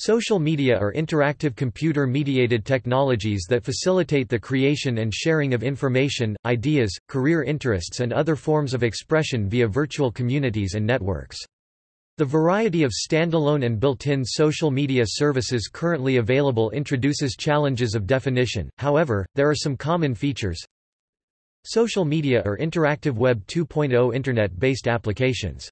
Social media are interactive computer-mediated technologies that facilitate the creation and sharing of information, ideas, career interests and other forms of expression via virtual communities and networks. The variety of standalone and built-in social media services currently available introduces challenges of definition, however, there are some common features. Social media are interactive Web 2.0 Internet-based applications.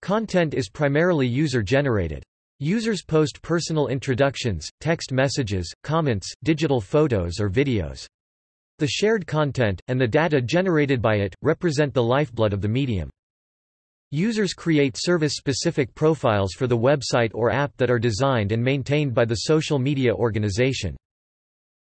Content is primarily user-generated. Users post personal introductions, text messages, comments, digital photos or videos. The shared content, and the data generated by it, represent the lifeblood of the medium. Users create service-specific profiles for the website or app that are designed and maintained by the social media organization.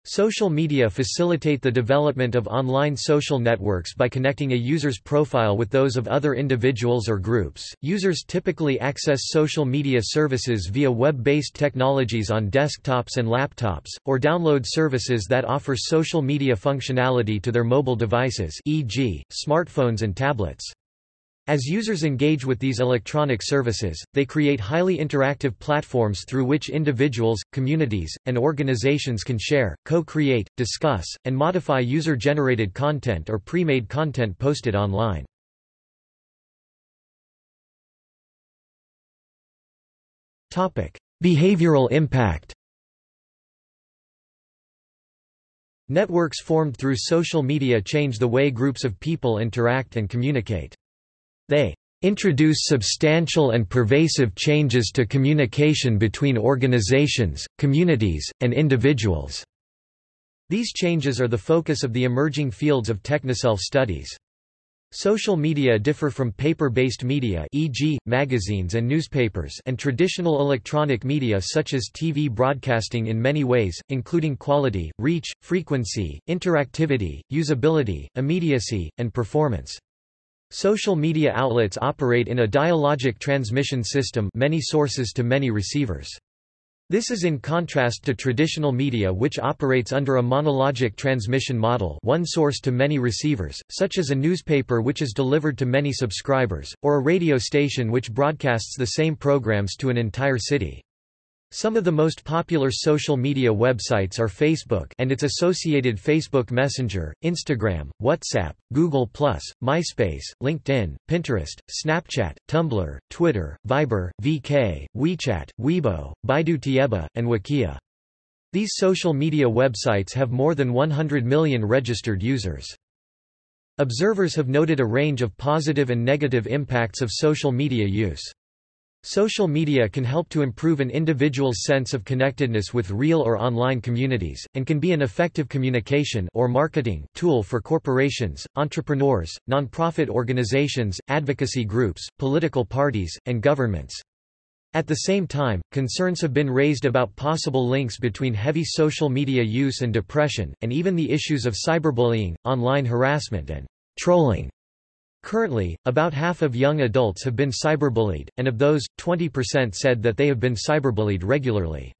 Social media facilitate the development of online social networks by connecting a user's profile with those of other individuals or groups. Users typically access social media services via web-based technologies on desktops and laptops, or download services that offer social media functionality to their mobile devices e.g., smartphones and tablets. As users engage with these electronic services, they create highly interactive platforms through which individuals, communities, and organizations can share, co-create, discuss, and modify user-generated content or pre-made content posted online. Behavioral impact Networks formed through social media change the way groups of people interact and communicate. They introduce substantial and pervasive changes to communication between organizations, communities, and individuals. These changes are the focus of the emerging fields of technoself studies. Social media differ from paper-based media e.g., magazines and newspapers and traditional electronic media such as TV broadcasting in many ways, including quality, reach, frequency, interactivity, usability, immediacy, and performance. Social media outlets operate in a dialogic transmission system many sources to many receivers. This is in contrast to traditional media which operates under a monologic transmission model one source to many receivers, such as a newspaper which is delivered to many subscribers, or a radio station which broadcasts the same programs to an entire city. Some of the most popular social media websites are Facebook and its associated Facebook Messenger, Instagram, WhatsApp, Google+, MySpace, LinkedIn, Pinterest, Snapchat, Tumblr, Twitter, Viber, VK, WeChat, Weibo, Baidu Tieba, and Wikia. These social media websites have more than 100 million registered users. Observers have noted a range of positive and negative impacts of social media use. Social media can help to improve an individual's sense of connectedness with real or online communities, and can be an effective communication or marketing tool for corporations, entrepreneurs, nonprofit organizations, advocacy groups, political parties, and governments. At the same time, concerns have been raised about possible links between heavy social media use and depression, and even the issues of cyberbullying, online harassment and trolling. Currently, about half of young adults have been cyberbullied, and of those, 20% said that they have been cyberbullied regularly.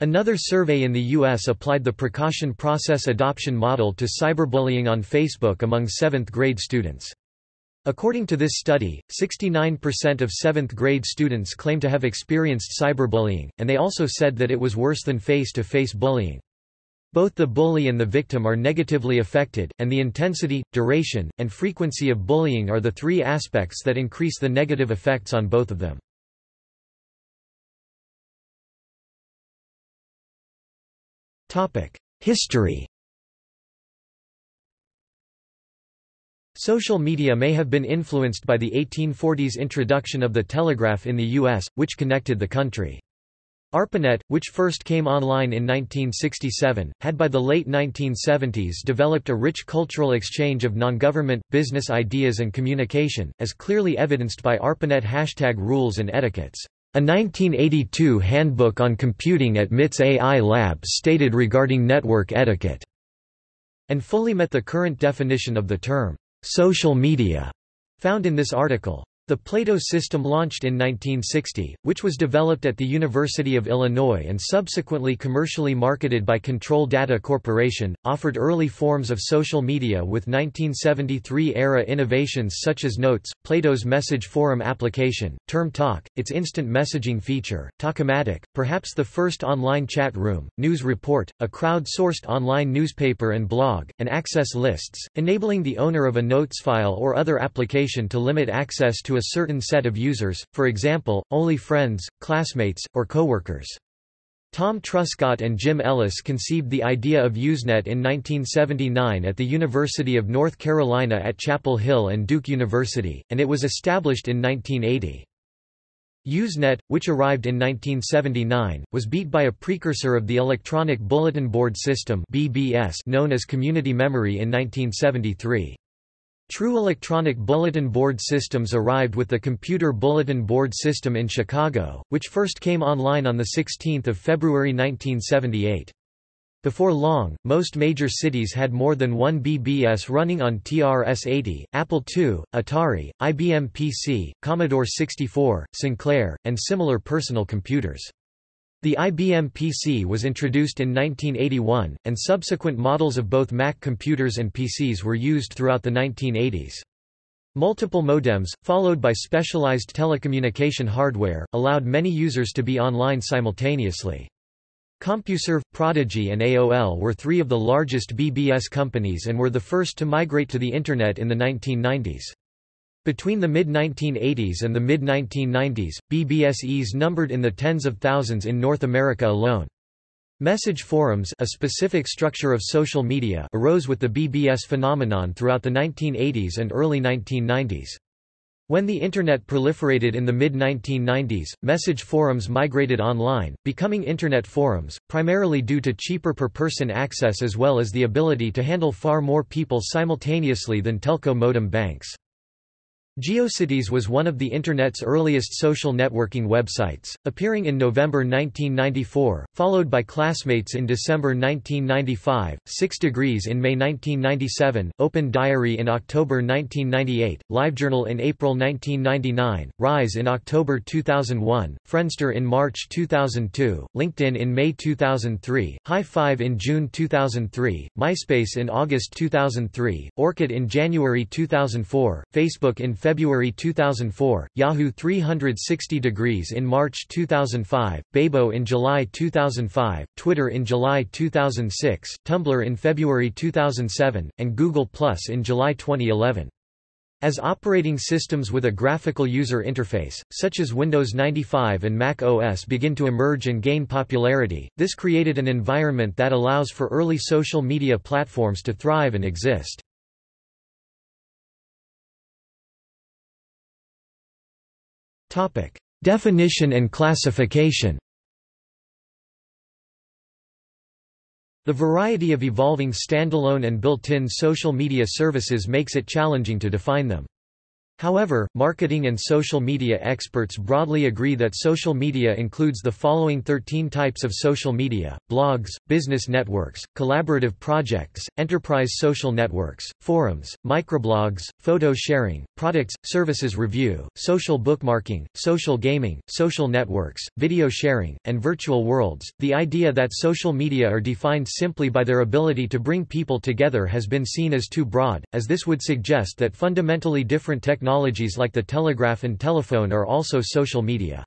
Another survey in the U.S. applied the precaution process adoption model to cyberbullying on Facebook among 7th grade students. According to this study, 69% of 7th grade students claim to have experienced cyberbullying, and they also said that it was worse than face-to-face -face bullying. Both the bully and the victim are negatively affected, and the intensity, duration, and frequency of bullying are the three aspects that increase the negative effects on both of them. History Social media may have been influenced by the 1840s introduction of the telegraph in the U.S., which connected the country. ARPANET, which first came online in 1967, had by the late 1970s developed a rich cultural exchange of non-government, business ideas and communication, as clearly evidenced by ARPANET hashtag rules and etiquettes. A 1982 handbook on computing at MIT's AI lab stated regarding network etiquette, and fully met the current definition of the term, social media, found in this article. The Plato system launched in 1960, which was developed at the University of Illinois and subsequently commercially marketed by Control Data Corporation, offered early forms of social media with 1973-era innovations such as Notes, Plato's message forum application, Term Talk, its instant messaging feature, Talkomatic, perhaps the first online chat room, News Report, a crowd-sourced online newspaper and blog, and Access Lists, enabling the owner of a Notes file or other application to limit access to a certain set of users, for example, only friends, classmates, or coworkers. Tom Truscott and Jim Ellis conceived the idea of Usenet in 1979 at the University of North Carolina at Chapel Hill and Duke University, and it was established in 1980. Usenet, which arrived in 1979, was beat by a precursor of the Electronic Bulletin Board System known as Community Memory in 1973. True electronic bulletin board systems arrived with the Computer Bulletin Board System in Chicago, which first came online on 16 February 1978. Before long, most major cities had more than one BBS running on TRS-80, Apple II, Atari, IBM PC, Commodore 64, Sinclair, and similar personal computers. The IBM PC was introduced in 1981, and subsequent models of both Mac computers and PCs were used throughout the 1980s. Multiple modems, followed by specialized telecommunication hardware, allowed many users to be online simultaneously. CompuServe, Prodigy and AOL were three of the largest BBS companies and were the first to migrate to the Internet in the 1990s. Between the mid-1980s and the mid-1990s, BBSEs numbered in the tens of thousands in North America alone. Message forums a specific structure of social media arose with the BBS phenomenon throughout the 1980s and early 1990s. When the Internet proliferated in the mid-1990s, message forums migrated online, becoming Internet forums, primarily due to cheaper per-person access as well as the ability to handle far more people simultaneously than telco modem banks. GeoCities was one of the Internet's earliest social networking websites, appearing in November 1994, followed by Classmates in December 1995, 6 Degrees in May 1997, Open Diary in October 1998, LiveJournal in April 1999, Ryze in October 2001, Friendster in March 2002, LinkedIn in May 2003, Hi5 in June 2003, MySpace in August 2003, Orkut in January 2004, Facebook in February February 2004, Yahoo 360 degrees in March 2005, Bebo in July 2005, Twitter in July 2006, Tumblr in February 2007, and Google Plus in July 2011. As operating systems with a graphical user interface, such as Windows 95 and Mac OS begin to emerge and gain popularity, this created an environment that allows for early social media platforms to thrive and exist. Topic: Definition and classification. The variety of evolving standalone and built-in social media services makes it challenging to define them. However, marketing and social media experts broadly agree that social media includes the following 13 types of social media, blogs, business networks, collaborative projects, enterprise social networks, forums, microblogs, photo sharing, products, services review, social bookmarking, social gaming, social networks, video sharing, and virtual worlds. The idea that social media are defined simply by their ability to bring people together has been seen as too broad, as this would suggest that fundamentally different technologies technologies like the telegraph and telephone are also social media.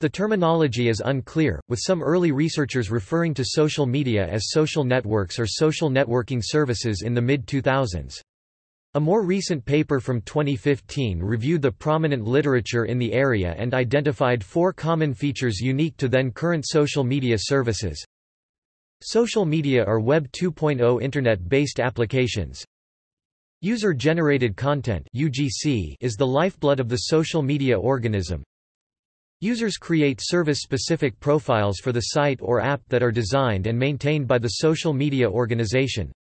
The terminology is unclear, with some early researchers referring to social media as social networks or social networking services in the mid-2000s. A more recent paper from 2015 reviewed the prominent literature in the area and identified four common features unique to then current social media services. Social media are Web 2.0 Internet-based applications, User-generated content (UGC) is the lifeblood of the social media organism. Users create service-specific profiles for the site or app that are designed and maintained by the social media organization.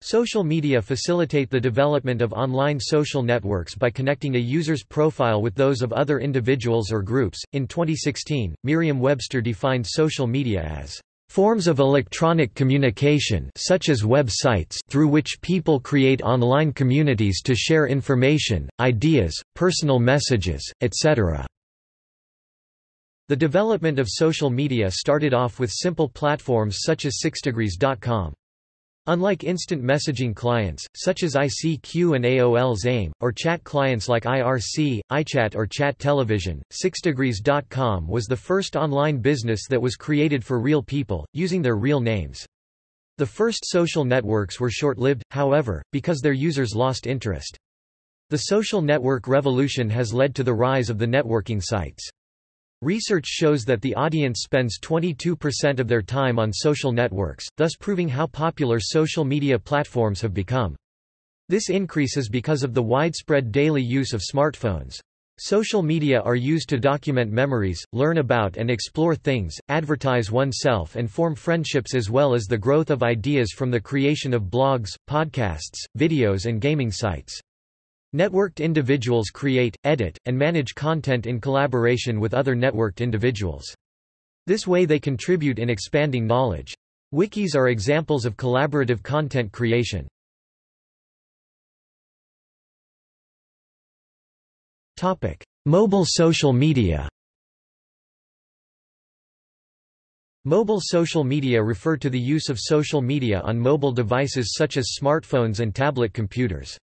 Social media facilitate the development of online social networks by connecting a user's profile with those of other individuals or groups. In 2016, Merriam-Webster defined social media as Forms of electronic communication such as web sites through which people create online communities to share information, ideas, personal messages, etc. The development of social media started off with simple platforms such as 6degrees.com. Unlike instant messaging clients, such as ICQ and AOL's AIM, or chat clients like IRC, iChat or Chat Television, 6degrees.com was the first online business that was created for real people, using their real names. The first social networks were short-lived, however, because their users lost interest. The social network revolution has led to the rise of the networking sites. Research shows that the audience spends 22% of their time on social networks, thus proving how popular social media platforms have become. This increase is because of the widespread daily use of smartphones. Social media are used to document memories, learn about and explore things, advertise oneself and form friendships as well as the growth of ideas from the creation of blogs, podcasts, videos and gaming sites. Networked individuals create, edit, and manage content in collaboration with other networked individuals. This way they contribute in expanding knowledge. Wikis are examples of collaborative content creation. Topic: Mobile social media. Mobile social media refer to the use of social media on mobile devices such as smartphones and tablet computers.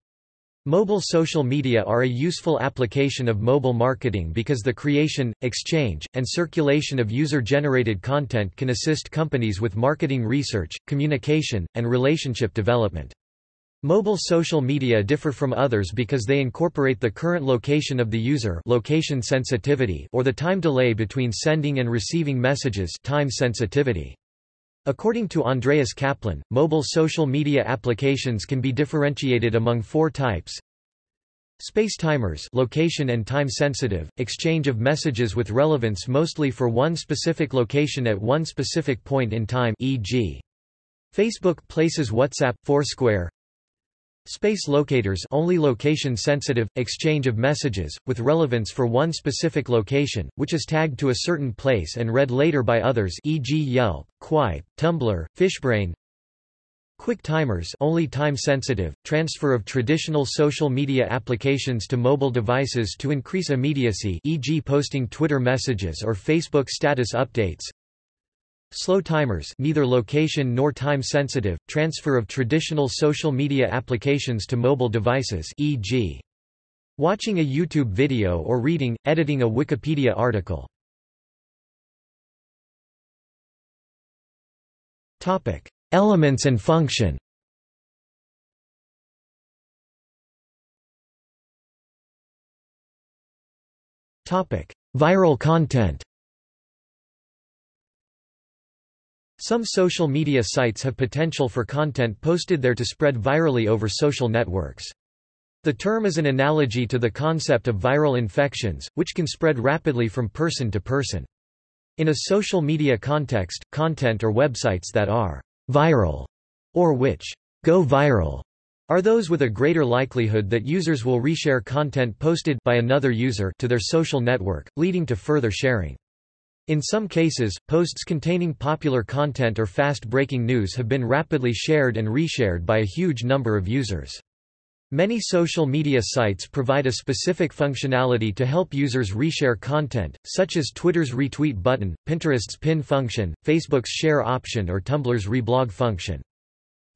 Mobile social media are a useful application of mobile marketing because the creation, exchange, and circulation of user-generated content can assist companies with marketing research, communication, and relationship development. Mobile social media differ from others because they incorporate the current location of the user location sensitivity or the time delay between sending and receiving messages time sensitivity. According to Andreas Kaplan, mobile social media applications can be differentiated among four types. Space timers location and time sensitive, exchange of messages with relevance mostly for one specific location at one specific point in time e.g. Facebook places WhatsApp, Foursquare, Space locators only location sensitive, exchange of messages, with relevance for one specific location, which is tagged to a certain place and read later by others e.g. Yelp, Qype, Tumblr, Fishbrain Quick timers only time sensitive, transfer of traditional social media applications to mobile devices to increase immediacy e.g. posting Twitter messages or Facebook status updates Slow timers neither location nor time sensitive, transfer of traditional social media applications to mobile devices e.g. watching a YouTube video or reading, editing a Wikipedia article. Elements and function Viral content Some social media sites have potential for content posted there to spread virally over social networks. The term is an analogy to the concept of viral infections, which can spread rapidly from person to person. In a social media context, content or websites that are viral or which go viral are those with a greater likelihood that users will reshare content posted by another user to their social network, leading to further sharing. In some cases, posts containing popular content or fast-breaking news have been rapidly shared and reshared by a huge number of users. Many social media sites provide a specific functionality to help users reshare content, such as Twitter's retweet button, Pinterest's pin function, Facebook's share option or Tumblr's reblog function.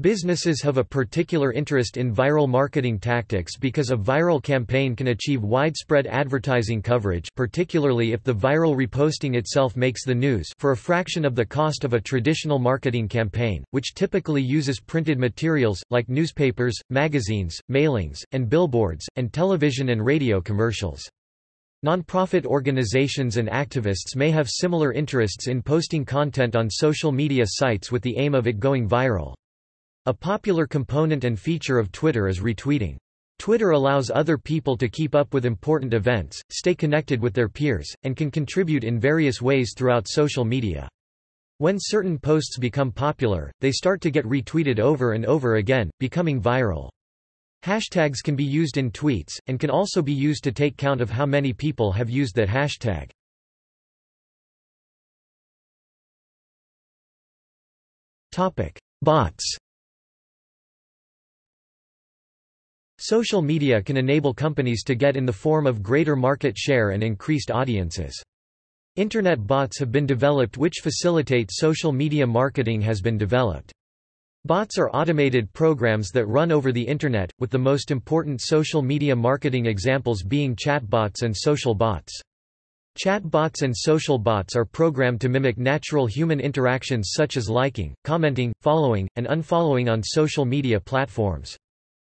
Businesses have a particular interest in viral marketing tactics because a viral campaign can achieve widespread advertising coverage particularly if the viral reposting itself makes the news for a fraction of the cost of a traditional marketing campaign, which typically uses printed materials, like newspapers, magazines, mailings, and billboards, and television and radio commercials. Nonprofit organizations and activists may have similar interests in posting content on social media sites with the aim of it going viral. A popular component and feature of Twitter is retweeting. Twitter allows other people to keep up with important events, stay connected with their peers, and can contribute in various ways throughout social media. When certain posts become popular, they start to get retweeted over and over again, becoming viral. Hashtags can be used in tweets, and can also be used to take count of how many people have used that hashtag. Bots Social media can enable companies to get in the form of greater market share and increased audiences. Internet bots have been developed which facilitate social media marketing has been developed. Bots are automated programs that run over the Internet, with the most important social media marketing examples being chatbots and social bots. Chatbots and social bots are programmed to mimic natural human interactions such as liking, commenting, following, and unfollowing on social media platforms.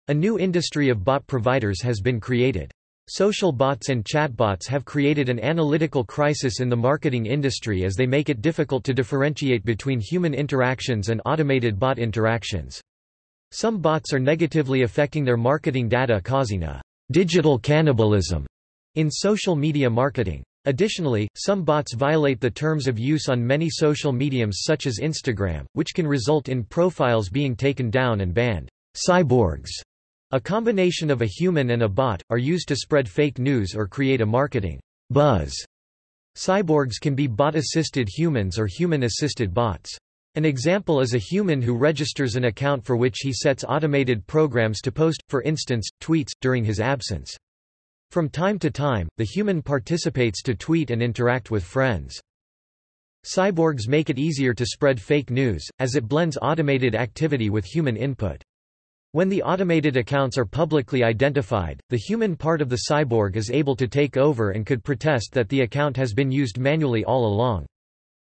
A new industry of bot providers has been created. Social bots and chatbots have created an analytical crisis in the marketing industry as they make it difficult to differentiate between human interactions and automated bot interactions. Some bots are negatively affecting their marketing data causing a digital cannibalism in social media marketing. Additionally, some bots violate the terms of use on many social mediums such as Instagram, which can result in profiles being taken down and banned. Cyborgs a combination of a human and a bot, are used to spread fake news or create a marketing buzz. Cyborgs can be bot-assisted humans or human-assisted bots. An example is a human who registers an account for which he sets automated programs to post, for instance, tweets, during his absence. From time to time, the human participates to tweet and interact with friends. Cyborgs make it easier to spread fake news, as it blends automated activity with human input. When the automated accounts are publicly identified, the human part of the cyborg is able to take over and could protest that the account has been used manually all along.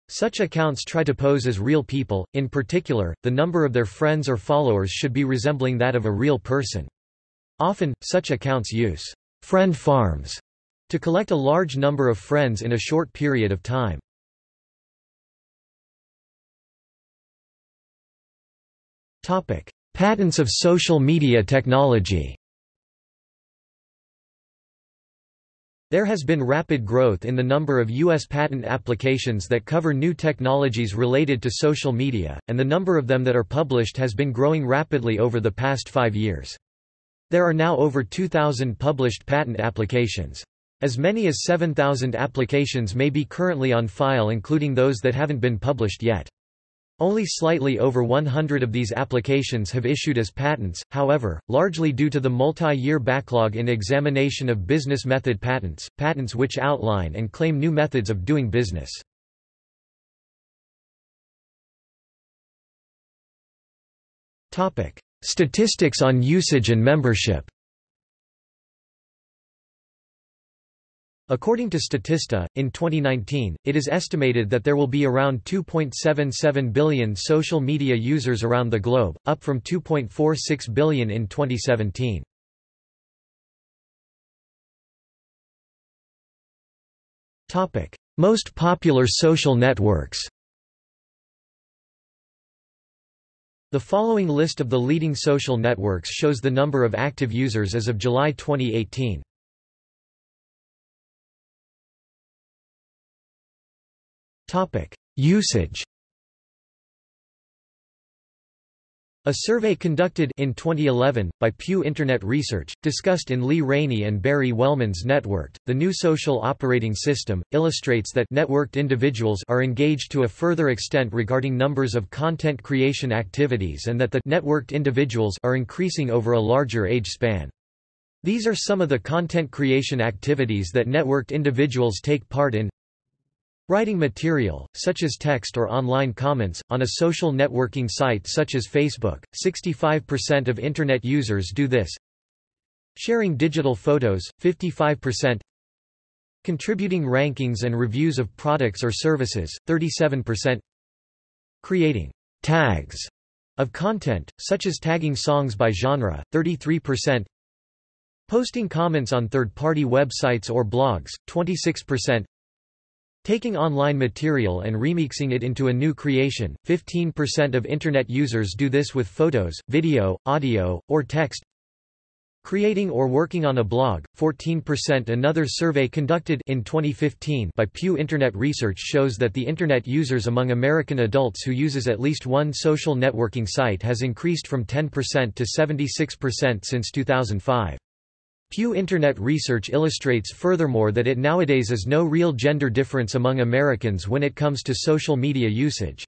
Such accounts try to pose as real people, in particular, the number of their friends or followers should be resembling that of a real person. Often, such accounts use friend farms to collect a large number of friends in a short period of time. Topic: Patents of social media technology There has been rapid growth in the number of U.S. patent applications that cover new technologies related to social media, and the number of them that are published has been growing rapidly over the past five years. There are now over 2,000 published patent applications. As many as 7,000 applications may be currently on file including those that haven't been published yet. Only slightly over 100 of these applications have issued as patents, however, largely due to the multi-year backlog in examination of business method patents, patents which outline and claim new methods of doing business. Statistics on usage and membership According to Statista, in 2019, it is estimated that there will be around 2.77 billion social media users around the globe, up from 2.46 billion in 2017. Topic: Most popular social networks The following list of the leading social networks shows the number of active users as of July 2018. Topic: Usage. A survey conducted in 2011 by Pew Internet Research discussed in Lee Rainie and Barry Wellman's Networked, the new social operating system illustrates that networked individuals are engaged to a further extent regarding numbers of content creation activities and that the networked individuals are increasing over a larger age span. These are some of the content creation activities that networked individuals take part in Writing material, such as text or online comments, on a social networking site such as Facebook, 65% of Internet users do this. Sharing digital photos, 55%. Contributing rankings and reviews of products or services, 37%. Creating tags of content, such as tagging songs by genre, 33%. Posting comments on third-party websites or blogs, 26%. Taking online material and remixing it into a new creation, 15% of Internet users do this with photos, video, audio, or text. Creating or working on a blog, 14% Another survey conducted in 2015 by Pew Internet Research shows that the Internet users among American adults who uses at least one social networking site has increased from 10% to 76% since 2005. Pew Internet research illustrates furthermore that it nowadays is no real gender difference among Americans when it comes to social media usage.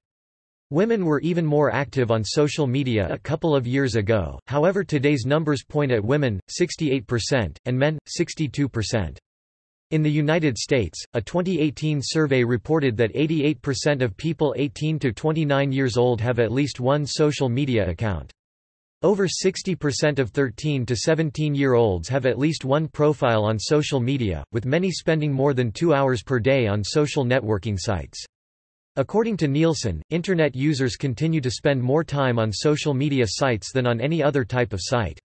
Women were even more active on social media a couple of years ago, however today's numbers point at women, 68%, and men, 62%. In the United States, a 2018 survey reported that 88% of people 18 to 29 years old have at least one social media account. Over 60% of 13 to 17-year-olds have at least one profile on social media, with many spending more than two hours per day on social networking sites. According to Nielsen, Internet users continue to spend more time on social media sites than on any other type of site.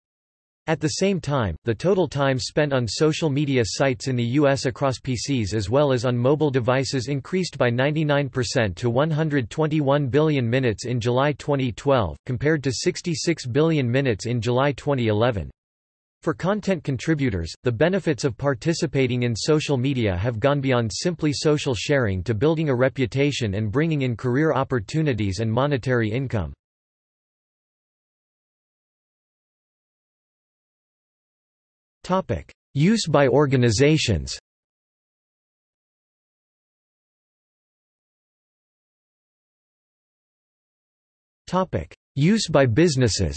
At the same time, the total time spent on social media sites in the U.S. across PCs as well as on mobile devices increased by 99% to 121 billion minutes in July 2012, compared to 66 billion minutes in July 2011. For content contributors, the benefits of participating in social media have gone beyond simply social sharing to building a reputation and bringing in career opportunities and monetary income. Use by organizations. Use by businesses.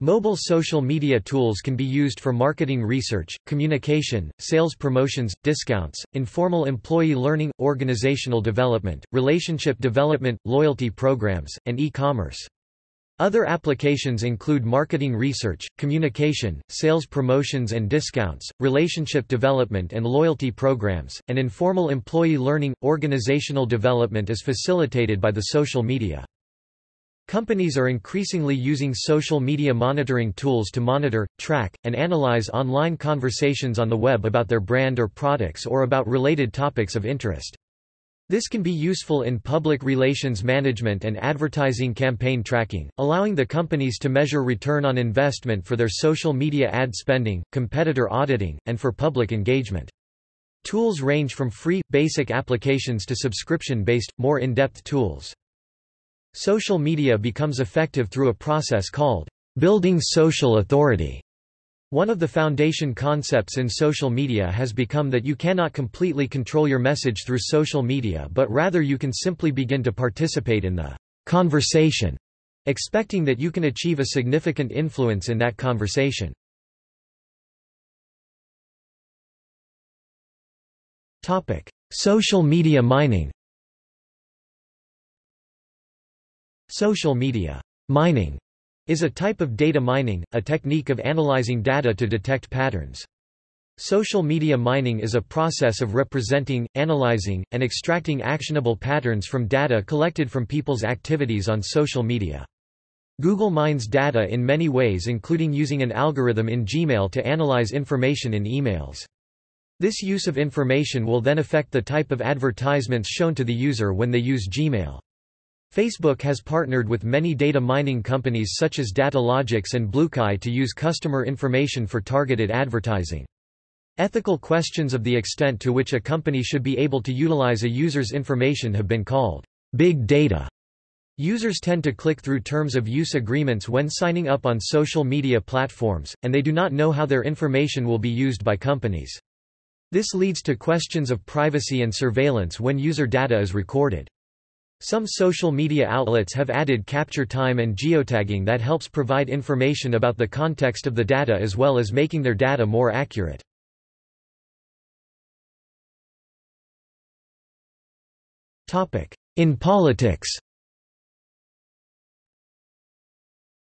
Mobile social media tools can be used for marketing research, communication, sales promotions, discounts, informal employee learning, organizational development, relationship development, loyalty programs, and e-commerce. Other applications include marketing research, communication, sales promotions and discounts, relationship development and loyalty programs, and informal employee learning. Organizational development is facilitated by the social media. Companies are increasingly using social media monitoring tools to monitor, track, and analyze online conversations on the web about their brand or products or about related topics of interest. This can be useful in public relations management and advertising campaign tracking, allowing the companies to measure return on investment for their social media ad spending, competitor auditing, and for public engagement. Tools range from free, basic applications to subscription-based, more in-depth tools. Social media becomes effective through a process called building social authority. One of the foundation concepts in social media has become that you cannot completely control your message through social media but rather you can simply begin to participate in the conversation, expecting that you can achieve a significant influence in that conversation. Topic. Social media mining Social media mining is a type of data mining, a technique of analyzing data to detect patterns. Social media mining is a process of representing, analyzing, and extracting actionable patterns from data collected from people's activities on social media. Google mines data in many ways including using an algorithm in Gmail to analyze information in emails. This use of information will then affect the type of advertisements shown to the user when they use Gmail. Facebook has partnered with many data mining companies such as Datalogix and BlueKai to use customer information for targeted advertising. Ethical questions of the extent to which a company should be able to utilize a user's information have been called big data. Users tend to click through terms of use agreements when signing up on social media platforms, and they do not know how their information will be used by companies. This leads to questions of privacy and surveillance when user data is recorded. Some social media outlets have added capture time and geotagging that helps provide information about the context of the data as well as making their data more accurate. In politics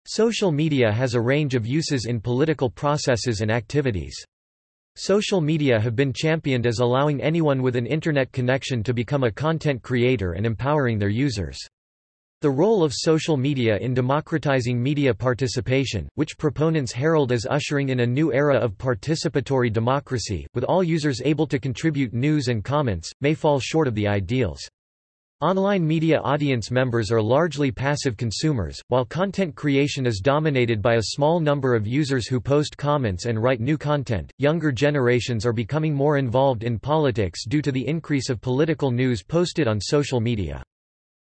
Social media has a range of uses in political processes and activities. Social media have been championed as allowing anyone with an Internet connection to become a content creator and empowering their users. The role of social media in democratizing media participation, which proponents herald as ushering in a new era of participatory democracy, with all users able to contribute news and comments, may fall short of the ideals. Online media audience members are largely passive consumers, while content creation is dominated by a small number of users who post comments and write new content. Younger generations are becoming more involved in politics due to the increase of political news posted on social media.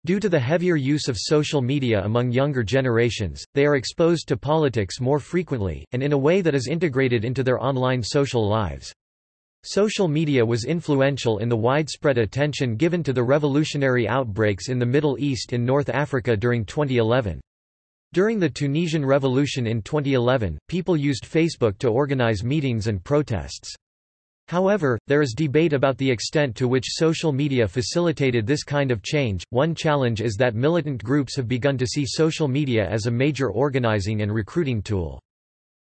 Due to the heavier use of social media among younger generations, they are exposed to politics more frequently, and in a way that is integrated into their online social lives. Social media was influential in the widespread attention given to the revolutionary outbreaks in the Middle East and North Africa during 2011. During the Tunisian Revolution in 2011, people used Facebook to organize meetings and protests. However, there is debate about the extent to which social media facilitated this kind of change. One challenge is that militant groups have begun to see social media as a major organizing and recruiting tool.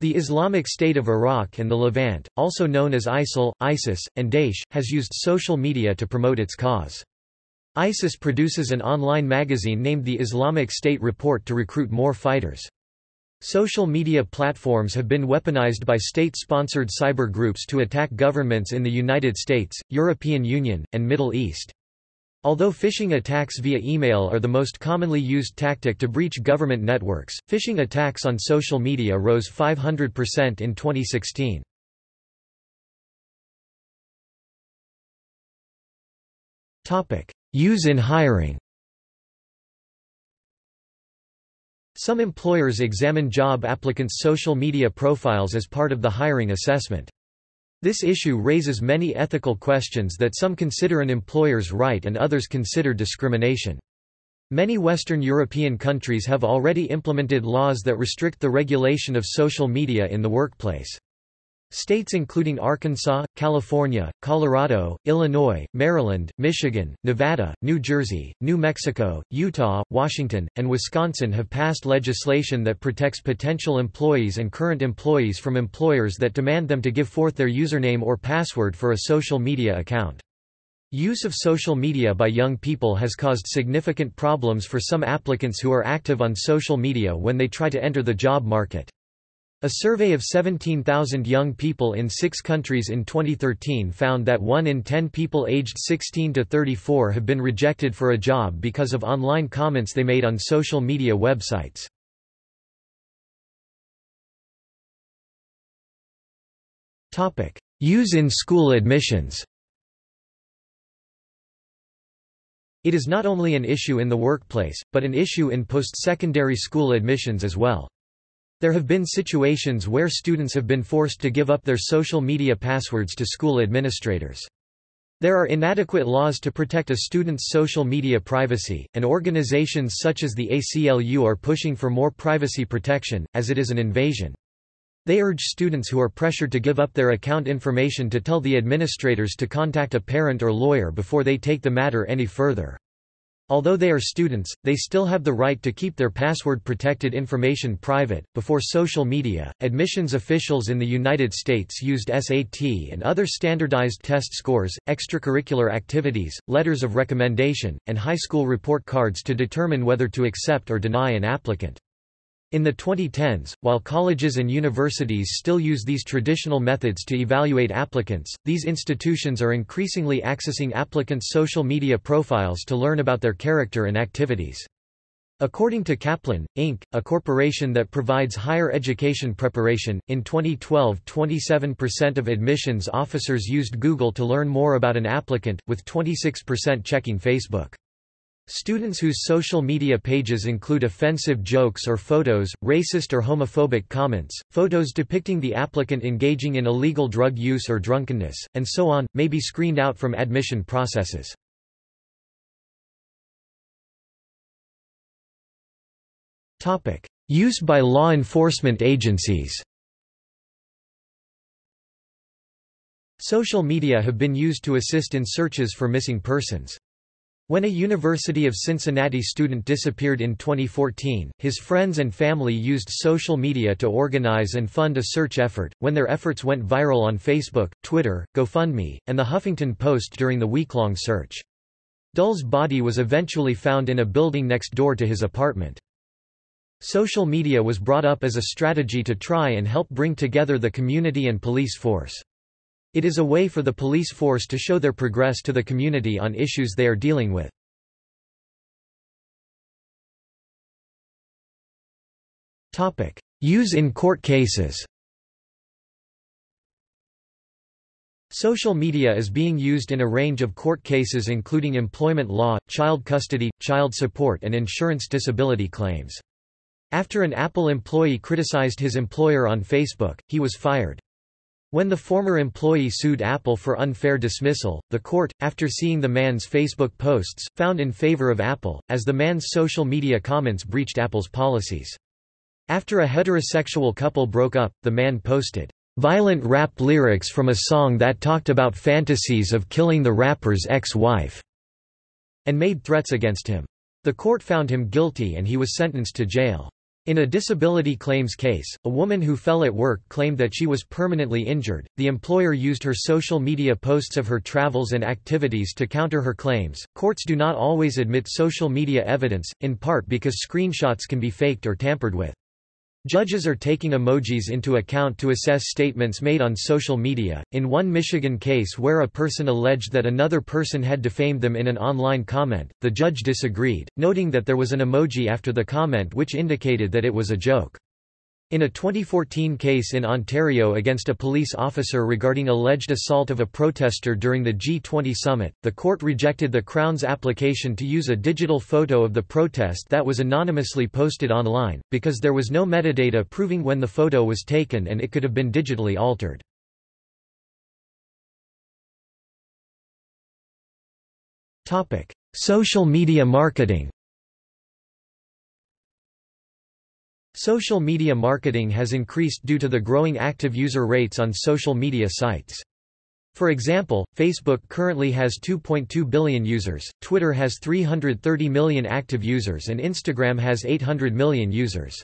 The Islamic State of Iraq and the Levant, also known as ISIL, ISIS, and Daesh, has used social media to promote its cause. ISIS produces an online magazine named the Islamic State Report to recruit more fighters. Social media platforms have been weaponized by state-sponsored cyber groups to attack governments in the United States, European Union, and Middle East. Although phishing attacks via email are the most commonly used tactic to breach government networks, phishing attacks on social media rose 500% in 2016. Use in hiring Some employers examine job applicants' social media profiles as part of the hiring assessment. This issue raises many ethical questions that some consider an employer's right and others consider discrimination. Many Western European countries have already implemented laws that restrict the regulation of social media in the workplace. States including Arkansas, California, Colorado, Illinois, Maryland, Michigan, Nevada, New Jersey, New Mexico, Utah, Washington, and Wisconsin have passed legislation that protects potential employees and current employees from employers that demand them to give forth their username or password for a social media account. Use of social media by young people has caused significant problems for some applicants who are active on social media when they try to enter the job market. A survey of 17,000 young people in six countries in 2013 found that 1 in 10 people aged 16 to 34 have been rejected for a job because of online comments they made on social media websites. Use in school admissions It is not only an issue in the workplace, but an issue in post-secondary school admissions as well. There have been situations where students have been forced to give up their social media passwords to school administrators. There are inadequate laws to protect a student's social media privacy, and organizations such as the ACLU are pushing for more privacy protection, as it is an invasion. They urge students who are pressured to give up their account information to tell the administrators to contact a parent or lawyer before they take the matter any further. Although they are students, they still have the right to keep their password-protected information private. Before social media, admissions officials in the United States used SAT and other standardized test scores, extracurricular activities, letters of recommendation, and high school report cards to determine whether to accept or deny an applicant. In the 2010s, while colleges and universities still use these traditional methods to evaluate applicants, these institutions are increasingly accessing applicants' social media profiles to learn about their character and activities. According to Kaplan, Inc., a corporation that provides higher education preparation, in 2012 27% of admissions officers used Google to learn more about an applicant, with 26% checking Facebook. Students whose social media pages include offensive jokes or photos, racist or homophobic comments, photos depicting the applicant engaging in illegal drug use or drunkenness, and so on, may be screened out from admission processes. Use by law enforcement agencies Social media have been used to assist in searches for missing persons. When a University of Cincinnati student disappeared in 2014, his friends and family used social media to organize and fund a search effort, when their efforts went viral on Facebook, Twitter, GoFundMe, and the Huffington Post during the week-long search. Dulle's body was eventually found in a building next door to his apartment. Social media was brought up as a strategy to try and help bring together the community and police force. It is a way for the police force to show their progress to the community on issues they are dealing with. Use in court cases Social media is being used in a range of court cases including employment law, child custody, child support and insurance disability claims. After an Apple employee criticized his employer on Facebook, he was fired. When the former employee sued Apple for unfair dismissal, the court, after seeing the man's Facebook posts, found in favor of Apple, as the man's social media comments breached Apple's policies. After a heterosexual couple broke up, the man posted, "...violent rap lyrics from a song that talked about fantasies of killing the rapper's ex-wife," and made threats against him. The court found him guilty and he was sentenced to jail. In a disability claims case, a woman who fell at work claimed that she was permanently injured. The employer used her social media posts of her travels and activities to counter her claims. Courts do not always admit social media evidence, in part because screenshots can be faked or tampered with. Judges are taking emojis into account to assess statements made on social media. In one Michigan case where a person alleged that another person had defamed them in an online comment, the judge disagreed, noting that there was an emoji after the comment which indicated that it was a joke. In a 2014 case in Ontario against a police officer regarding alleged assault of a protester during the G20 summit, the court rejected the Crown's application to use a digital photo of the protest that was anonymously posted online, because there was no metadata proving when the photo was taken and it could have been digitally altered. Social media marketing Social media marketing has increased due to the growing active user rates on social media sites. For example, Facebook currently has 2.2 billion users, Twitter has 330 million active users and Instagram has 800 million users.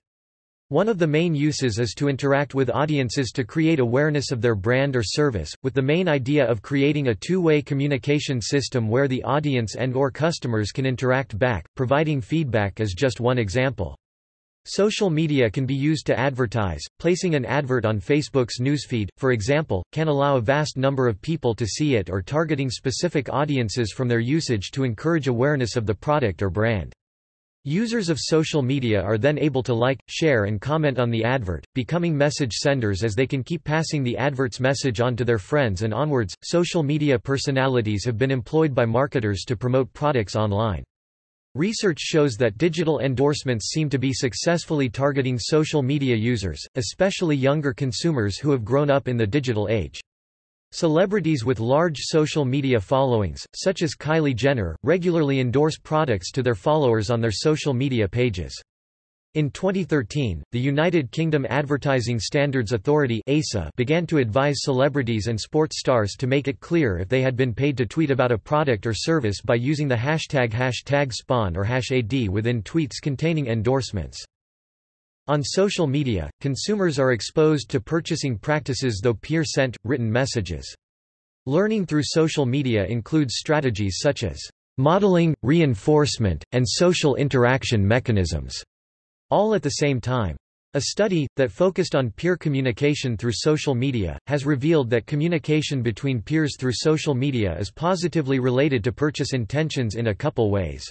One of the main uses is to interact with audiences to create awareness of their brand or service, with the main idea of creating a two-way communication system where the audience and or customers can interact back, providing feedback is just one example. Social media can be used to advertise. Placing an advert on Facebook's newsfeed, for example, can allow a vast number of people to see it or targeting specific audiences from their usage to encourage awareness of the product or brand. Users of social media are then able to like, share and comment on the advert, becoming message senders as they can keep passing the advert's message on to their friends and onwards. Social media personalities have been employed by marketers to promote products online. Research shows that digital endorsements seem to be successfully targeting social media users, especially younger consumers who have grown up in the digital age. Celebrities with large social media followings, such as Kylie Jenner, regularly endorse products to their followers on their social media pages. In 2013, the United Kingdom Advertising Standards Authority began to advise celebrities and sports stars to make it clear if they had been paid to tweet about a product or service by using the hashtag hashtag spon or hash AD within tweets containing endorsements. On social media, consumers are exposed to purchasing practices though peer-sent, written messages. Learning through social media includes strategies such as modeling, reinforcement, and social interaction mechanisms all at the same time. A study, that focused on peer communication through social media, has revealed that communication between peers through social media is positively related to purchase intentions in a couple ways.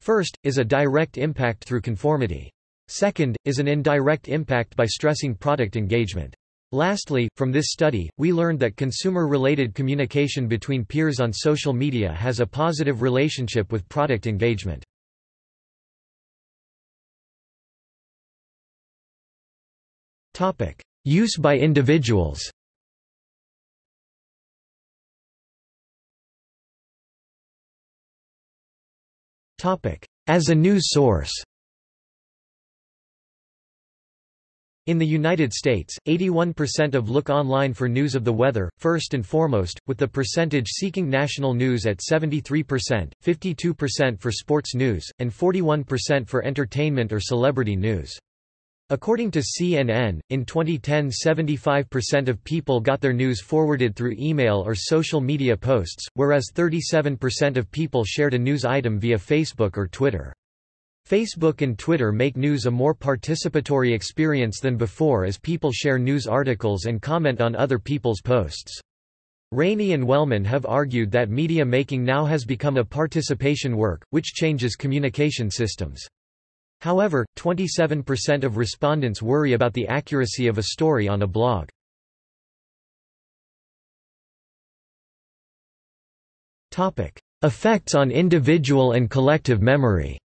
First, is a direct impact through conformity. Second, is an indirect impact by stressing product engagement. Lastly, from this study, we learned that consumer-related communication between peers on social media has a positive relationship with product engagement. Use by individuals. As a news source. In the United States, 81% of look online for news of the weather, first and foremost, with the percentage seeking national news at 73%, 52% for sports news, and 41% for entertainment or celebrity news. According to CNN, in 2010 75% of people got their news forwarded through email or social media posts, whereas 37% of people shared a news item via Facebook or Twitter. Facebook and Twitter make news a more participatory experience than before as people share news articles and comment on other people's posts. Rainie and Wellman have argued that media making now has become a participation work, which changes communication systems. However, 27% of respondents worry about the accuracy of a story on a blog. Effects on individual and collective memory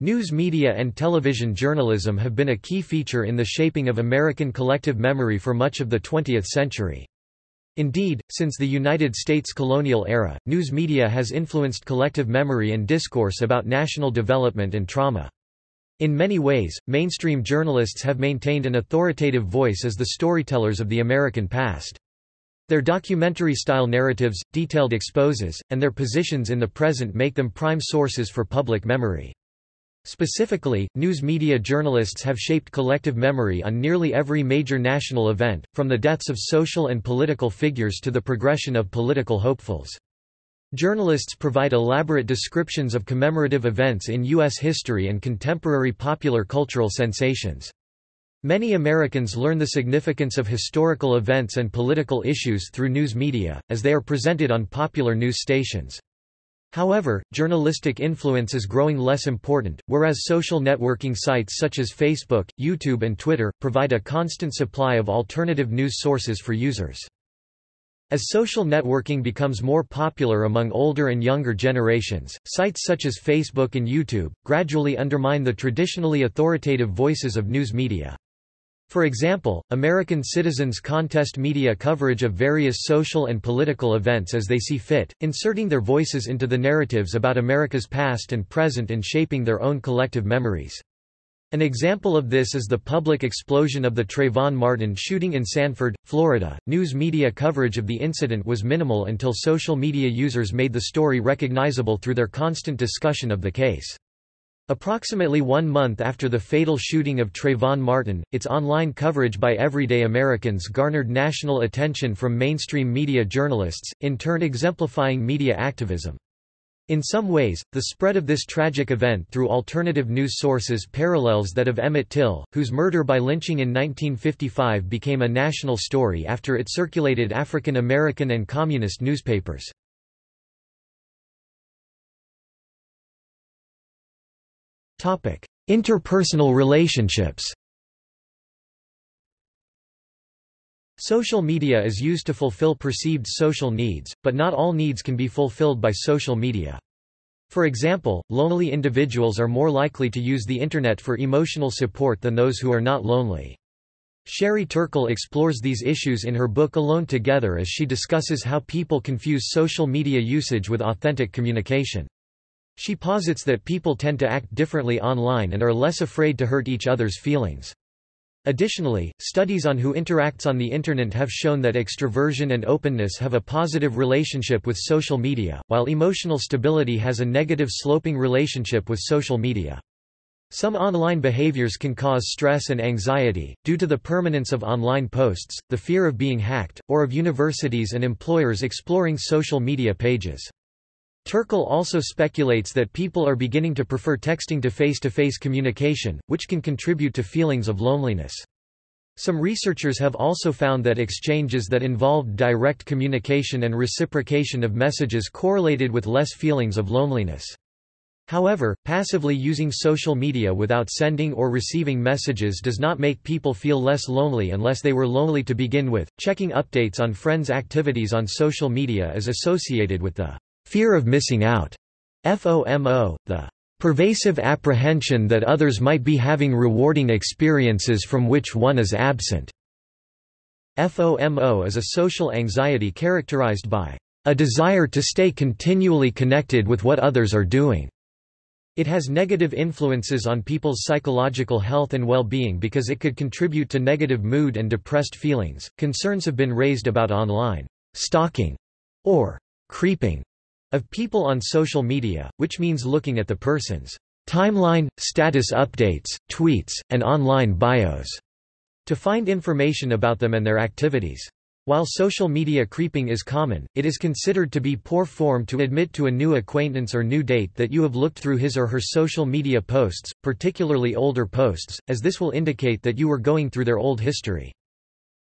News media and television journalism have been a key feature in the shaping of American collective memory for much of the 20th century. Indeed, since the United States colonial era, news media has influenced collective memory and discourse about national development and trauma. In many ways, mainstream journalists have maintained an authoritative voice as the storytellers of the American past. Their documentary-style narratives, detailed exposes, and their positions in the present make them prime sources for public memory. Specifically, news media journalists have shaped collective memory on nearly every major national event, from the deaths of social and political figures to the progression of political hopefuls. Journalists provide elaborate descriptions of commemorative events in U.S. history and contemporary popular cultural sensations. Many Americans learn the significance of historical events and political issues through news media, as they are presented on popular news stations. However, journalistic influence is growing less important, whereas social networking sites such as Facebook, YouTube and Twitter, provide a constant supply of alternative news sources for users. As social networking becomes more popular among older and younger generations, sites such as Facebook and YouTube, gradually undermine the traditionally authoritative voices of news media. For example, American citizens contest media coverage of various social and political events as they see fit, inserting their voices into the narratives about America's past and present and shaping their own collective memories. An example of this is the public explosion of the Trayvon Martin shooting in Sanford, Florida. News media coverage of the incident was minimal until social media users made the story recognizable through their constant discussion of the case. Approximately one month after the fatal shooting of Trayvon Martin, its online coverage by everyday Americans garnered national attention from mainstream media journalists, in turn exemplifying media activism. In some ways, the spread of this tragic event through alternative news sources parallels that of Emmett Till, whose murder by lynching in 1955 became a national story after it circulated African American and communist newspapers. Interpersonal relationships Social media is used to fulfill perceived social needs, but not all needs can be fulfilled by social media. For example, lonely individuals are more likely to use the Internet for emotional support than those who are not lonely. Sherry Turkle explores these issues in her book Alone Together as she discusses how people confuse social media usage with authentic communication. She posits that people tend to act differently online and are less afraid to hurt each other's feelings. Additionally, studies on who interacts on the Internet have shown that extroversion and openness have a positive relationship with social media, while emotional stability has a negative sloping relationship with social media. Some online behaviors can cause stress and anxiety, due to the permanence of online posts, the fear of being hacked, or of universities and employers exploring social media pages. Turkle also speculates that people are beginning to prefer texting to face-to-face -face communication, which can contribute to feelings of loneliness. Some researchers have also found that exchanges that involved direct communication and reciprocation of messages correlated with less feelings of loneliness. However, passively using social media without sending or receiving messages does not make people feel less lonely unless they were lonely to begin with. Checking updates on friends' activities on social media is associated with the Fear of missing out. FOMO, the pervasive apprehension that others might be having rewarding experiences from which one is absent. FOMO is a social anxiety characterized by a desire to stay continually connected with what others are doing. It has negative influences on people's psychological health and well-being because it could contribute to negative mood and depressed feelings. Concerns have been raised about online stalking or creeping of people on social media, which means looking at the person's timeline, status updates, tweets, and online bios to find information about them and their activities. While social media creeping is common, it is considered to be poor form to admit to a new acquaintance or new date that you have looked through his or her social media posts, particularly older posts, as this will indicate that you were going through their old history.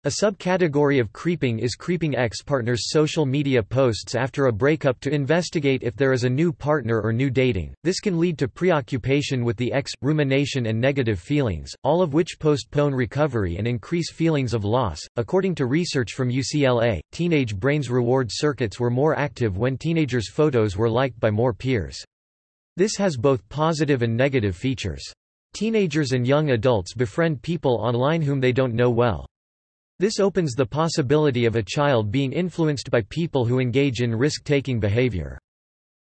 A subcategory of creeping is creeping ex-partner's social media posts after a breakup to investigate if there is a new partner or new dating. This can lead to preoccupation with the ex, rumination and negative feelings, all of which postpone recovery and increase feelings of loss. According to research from UCLA, teenage brains reward circuits were more active when teenagers' photos were liked by more peers. This has both positive and negative features. Teenagers and young adults befriend people online whom they don't know well. This opens the possibility of a child being influenced by people who engage in risk-taking behavior.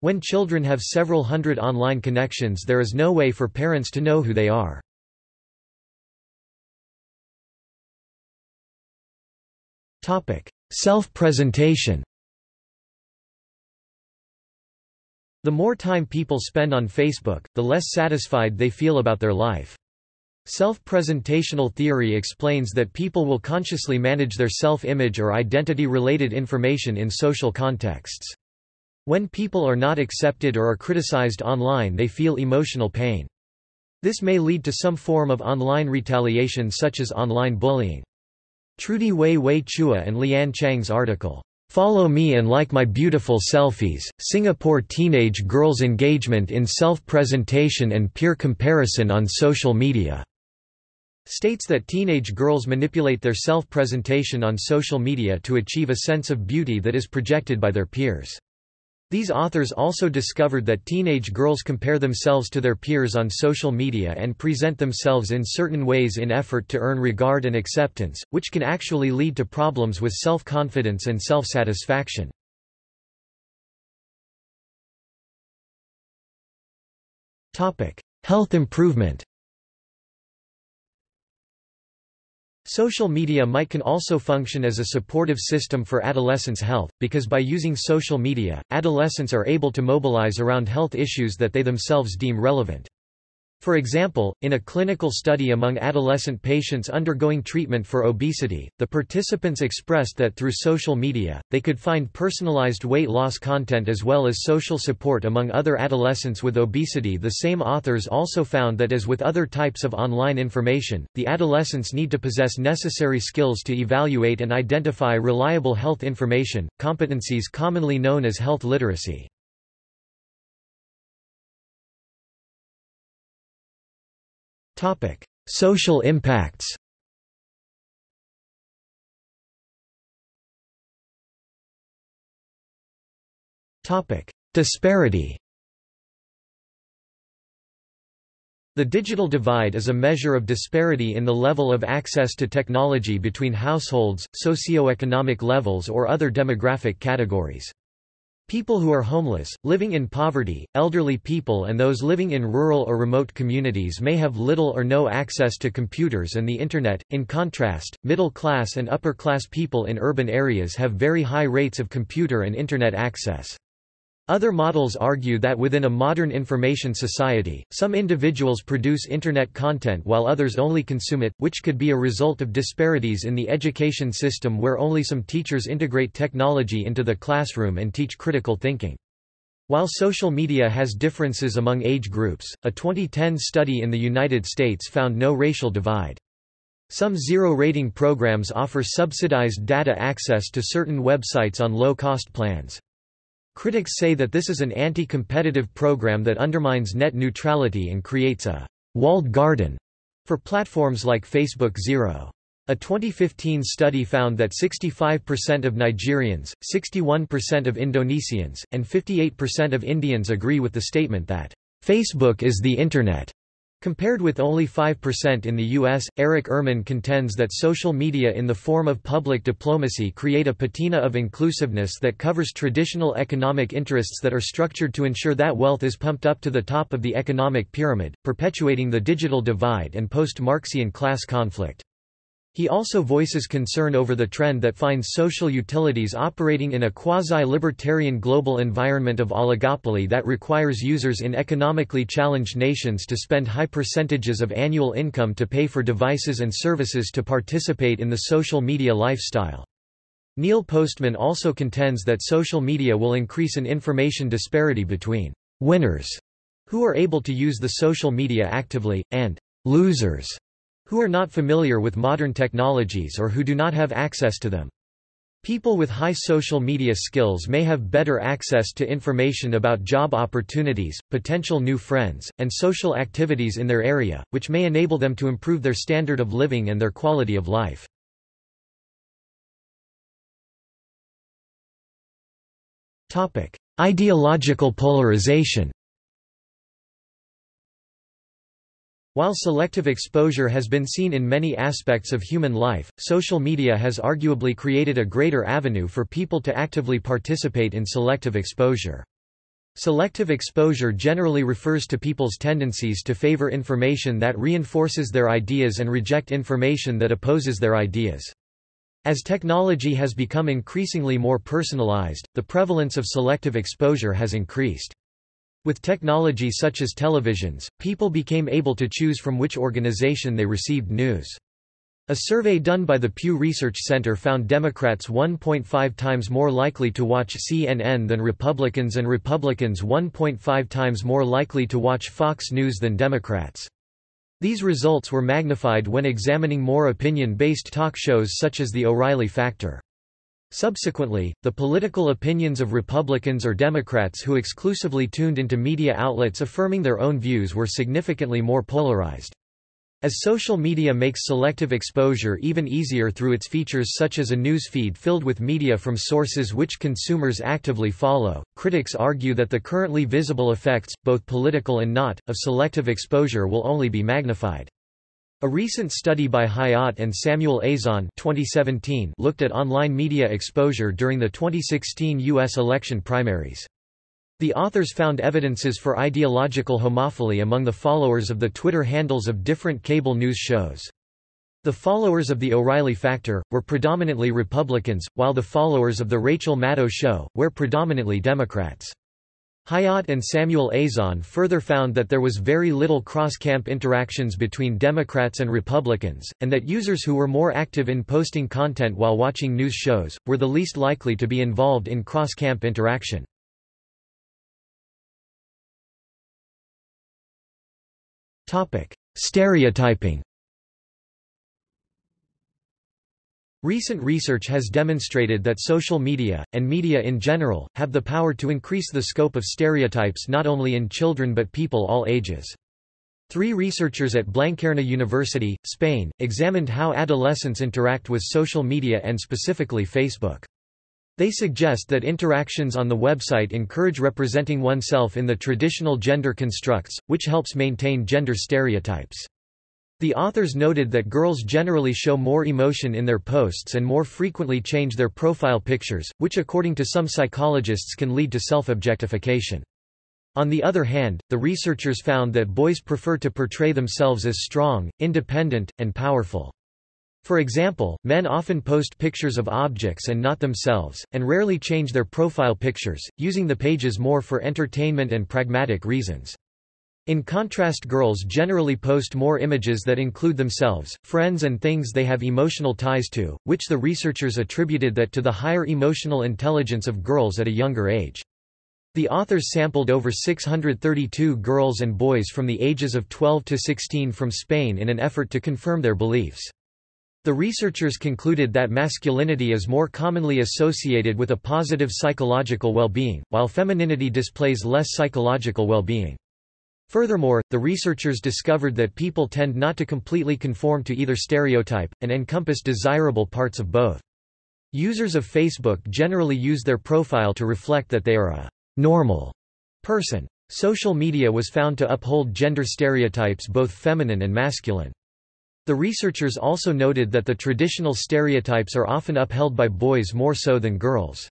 When children have several hundred online connections there is no way for parents to know who they are. Self-presentation The more time people spend on Facebook, the less satisfied they feel about their life. Self-presentational theory explains that people will consciously manage their self-image or identity-related information in social contexts. When people are not accepted or are criticized online they feel emotional pain. This may lead to some form of online retaliation such as online bullying. Trudy Hui Hui Chua and Leanne Chang's article, Follow Me and Like My Beautiful Selfies, Singapore Teenage Girls' Engagement in Self-Presentation and Peer Comparison on Social Media states that teenage girls manipulate their self-presentation on social media to achieve a sense of beauty that is projected by their peers. These authors also discovered that teenage girls compare themselves to their peers on social media and present themselves in certain ways in effort to earn regard and acceptance, which can actually lead to problems with self-confidence and self-satisfaction. Health improvement Social media might can also function as a supportive system for adolescents' health, because by using social media, adolescents are able to mobilize around health issues that they themselves deem relevant. For example, in a clinical study among adolescent patients undergoing treatment for obesity, the participants expressed that through social media, they could find personalized weight loss content as well as social support among other adolescents with obesity. The same authors also found that as with other types of online information, the adolescents need to possess necessary skills to evaluate and identify reliable health information, competencies commonly known as health literacy. Social impacts. Disparity. The digital divide is a measure of disparity in the level of access to technology between households, socioeconomic levels or other demographic categories. People who are homeless, living in poverty, elderly people and those living in rural or remote communities may have little or no access to computers and the Internet. In contrast, middle-class and upper-class people in urban areas have very high rates of computer and Internet access. Other models argue that within a modern information society, some individuals produce Internet content while others only consume it, which could be a result of disparities in the education system where only some teachers integrate technology into the classroom and teach critical thinking. While social media has differences among age groups, a 2010 study in the United States found no racial divide. Some zero-rating programs offer subsidized data access to certain websites on low-cost plans. Critics say that this is an anti-competitive program that undermines net neutrality and creates a «walled garden» for platforms like Facebook Zero. A 2015 study found that 65% of Nigerians, 61% of Indonesians, and 58% of Indians agree with the statement that, "...Facebook is the Internet." Compared with only 5% in the U.S., Eric Ehrman contends that social media in the form of public diplomacy create a patina of inclusiveness that covers traditional economic interests that are structured to ensure that wealth is pumped up to the top of the economic pyramid, perpetuating the digital divide and post-Marxian class conflict. He also voices concern over the trend that finds social utilities operating in a quasi-libertarian global environment of oligopoly that requires users in economically challenged nations to spend high percentages of annual income to pay for devices and services to participate in the social media lifestyle. Neil Postman also contends that social media will increase an information disparity between winners, who are able to use the social media actively, and losers, who are not familiar with modern technologies or who do not have access to them. People with high social media skills may have better access to information about job opportunities, potential new friends, and social activities in their area, which may enable them to improve their standard of living and their quality of life. Ideological polarization While selective exposure has been seen in many aspects of human life, social media has arguably created a greater avenue for people to actively participate in selective exposure. Selective exposure generally refers to people's tendencies to favor information that reinforces their ideas and reject information that opposes their ideas. As technology has become increasingly more personalized, the prevalence of selective exposure has increased. With technology such as televisions, people became able to choose from which organization they received news. A survey done by the Pew Research Center found Democrats 1.5 times more likely to watch CNN than Republicans and Republicans 1.5 times more likely to watch Fox News than Democrats. These results were magnified when examining more opinion-based talk shows such as The O'Reilly Factor. Subsequently, the political opinions of Republicans or Democrats who exclusively tuned into media outlets affirming their own views were significantly more polarized. As social media makes selective exposure even easier through its features such as a news feed filled with media from sources which consumers actively follow, critics argue that the currently visible effects, both political and not, of selective exposure will only be magnified. A recent study by Hayat and Samuel Azran 2017 looked at online media exposure during the 2016 U.S. election primaries. The authors found evidences for ideological homophily among the followers of the Twitter handles of different cable news shows. The followers of the O'Reilly Factor, were predominantly Republicans, while the followers of the Rachel Maddow Show, were predominantly Democrats. Hayat and Samuel Azran further found that there was very little cross-camp interactions between Democrats and Republicans, and that users who were more active in posting content while watching news shows, were the least likely to be involved in cross-camp interaction. Stereotyping Recent research has demonstrated that social media, and media in general, have the power to increase the scope of stereotypes not only in children but people all ages. Three researchers at Blanquerna University, Spain, examined how adolescents interact with social media and specifically Facebook. They suggest that interactions on the website encourage representing oneself in the traditional gender constructs, which helps maintain gender stereotypes. The authors noted that girls generally show more emotion in their posts and more frequently change their profile pictures, which according to some psychologists can lead to self-objectification. On the other hand, the researchers found that boys prefer to portray themselves as strong, independent, and powerful. For example, men often post pictures of objects and not themselves, and rarely change their profile pictures, using the pages more for entertainment and pragmatic reasons. In contrast girls generally post more images that include themselves, friends and things they have emotional ties to, which the researchers attributed that to the higher emotional intelligence of girls at a younger age. The authors sampled over 632 girls and boys from the ages of 12 to 16 from Spain in an effort to confirm their beliefs. The researchers concluded that masculinity is more commonly associated with a positive psychological well-being, while femininity displays less psychological well-being. Furthermore, the researchers discovered that people tend not to completely conform to either stereotype, and encompass desirable parts of both. Users of Facebook generally use their profile to reflect that they are a normal person. Social media was found to uphold gender stereotypes both feminine and masculine. The researchers also noted that the traditional stereotypes are often upheld by boys more so than girls.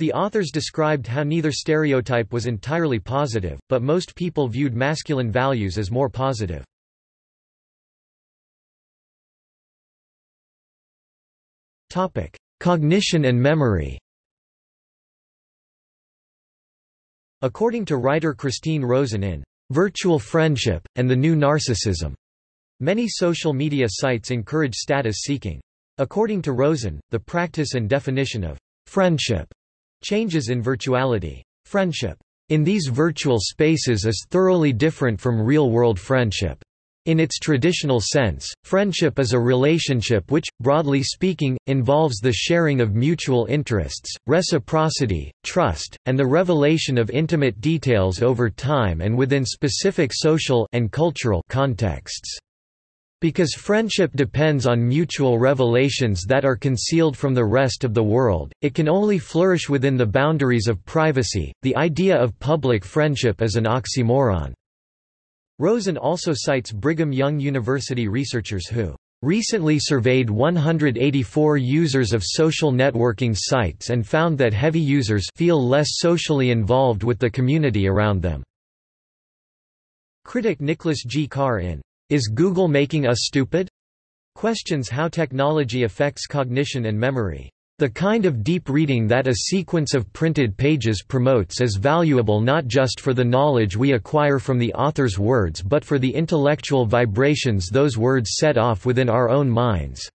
The authors described how neither stereotype was entirely positive, but most people viewed masculine values as more positive. Topic: Cognition and memory According to writer Christine Rosen in Virtual Friendship, and the New Narcissism, many social media sites encourage status seeking. According to Rosen, the practice and definition of friendship Changes in virtuality. Friendship in these virtual spaces is thoroughly different from real-world friendship. In its traditional sense, friendship is a relationship which, broadly speaking, involves the sharing of mutual interests, reciprocity, trust, and the revelation of intimate details over time and within specific social and cultural contexts. Because friendship depends on mutual revelations that are concealed from the rest of the world, it can only flourish within the boundaries of privacy. The idea of public friendship is an oxymoron. Rosen also cites Brigham Young University researchers who recently surveyed 184 users of social networking sites and found that heavy users feel less socially involved with the community around them. Critic Nicholas G. Carr in Is Google Making Us Stupid? questions how technology affects cognition and memory. The kind of deep reading that a sequence of printed pages promotes is valuable not just for the knowledge we acquire from the author's words but for the intellectual vibrations those words set off within our own minds.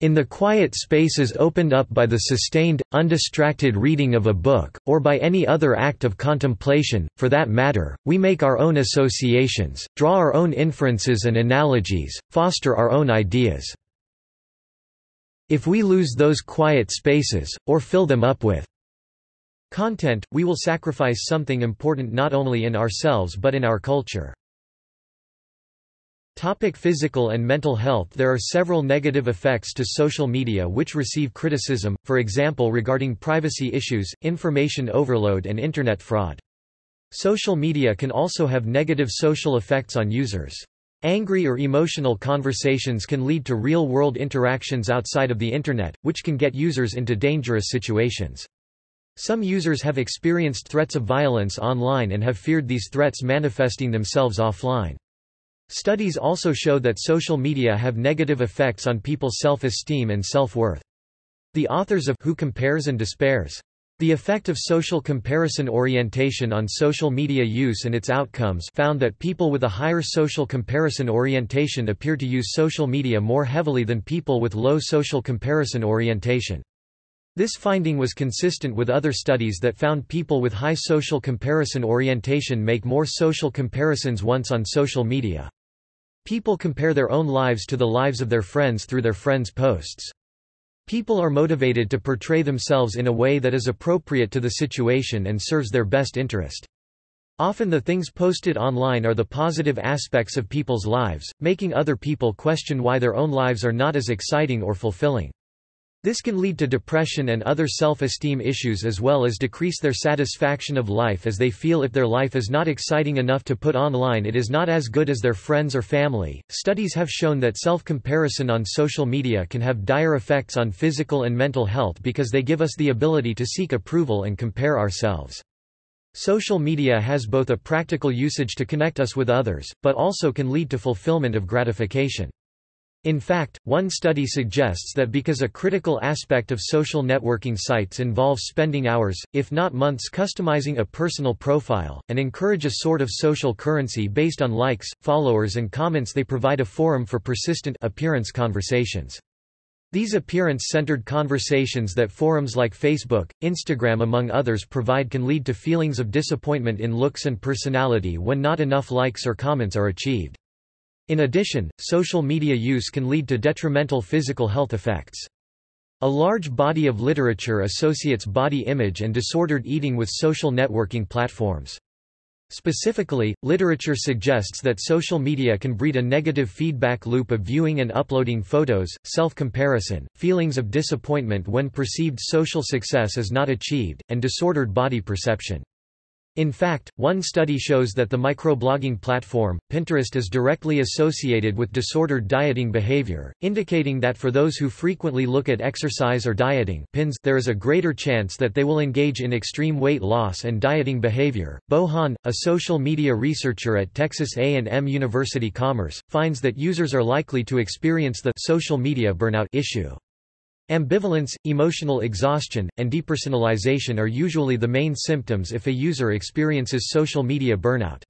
In the quiet spaces opened up by the sustained, undistracted reading of a book, or by any other act of contemplation, for that matter, we make our own associations, draw our own inferences and analogies, foster our own ideas. If we lose those quiet spaces, or fill them up with content, we will sacrifice something important not only in ourselves but in our culture. Topic physical and mental health There are several negative effects to social media which receive criticism, for example regarding privacy issues, information overload and Internet fraud. Social media can also have negative social effects on users. Angry or emotional conversations can lead to real-world interactions outside of the Internet, which can get users into dangerous situations. Some users have experienced threats of violence online and have feared these threats manifesting themselves offline. Studies also show that social media have negative effects on people's self-esteem and self-worth. The authors of Who Compares and Despairs the effect of social comparison orientation on social media use and its outcomes found that people with a higher social comparison orientation appear to use social media more heavily than people with low social comparison orientation. This finding was consistent with other studies that found people with high social comparison orientation make more social comparisons once on social media. People compare their own lives to the lives of their friends through their friends' posts. People are motivated to portray themselves in a way that is appropriate to the situation and serves their best interest. Often the things posted online are the positive aspects of people's lives, making other people question why their own lives are not as exciting or fulfilling. This can lead to depression and other self-esteem issues as well as decrease their satisfaction of life as they feel if their life is not exciting enough to put online it is not as good as their friends or family. Studies have shown that self-comparison on social media can have dire effects on physical and mental health because they give us the ability to seek approval and compare ourselves. Social media has both a practical usage to connect us with others, but also can lead to fulfillment of gratification. In fact, one study suggests that because a critical aspect of social networking sites involves spending hours, if not months customizing a personal profile, and encourage a sort of social currency based on likes, followers and comments they provide a forum for persistent appearance conversations. These appearance-centered conversations that forums like Facebook, Instagram among others provide can lead to feelings of disappointment in looks and personality when not enough likes or comments are achieved. In addition, social media use can lead to detrimental physical health effects. A large body of literature associates body image and disordered eating with social networking platforms. Specifically, literature suggests that social media can breed a negative feedback loop of viewing and uploading photos, self-comparison, feelings of disappointment when perceived social success is not achieved, and disordered body perception. In fact, one study shows that the microblogging platform, Pinterest is directly associated with disordered dieting behavior, indicating that for those who frequently look at exercise or dieting pins, there is a greater chance that they will engage in extreme weight loss and dieting behavior. Bo Han, a social media researcher at Texas A&M University Commerce, finds that users are likely to experience the social media burnout issue. Ambivalence, emotional exhaustion, and depersonalization are usually the main symptoms if a user experiences social media burnout.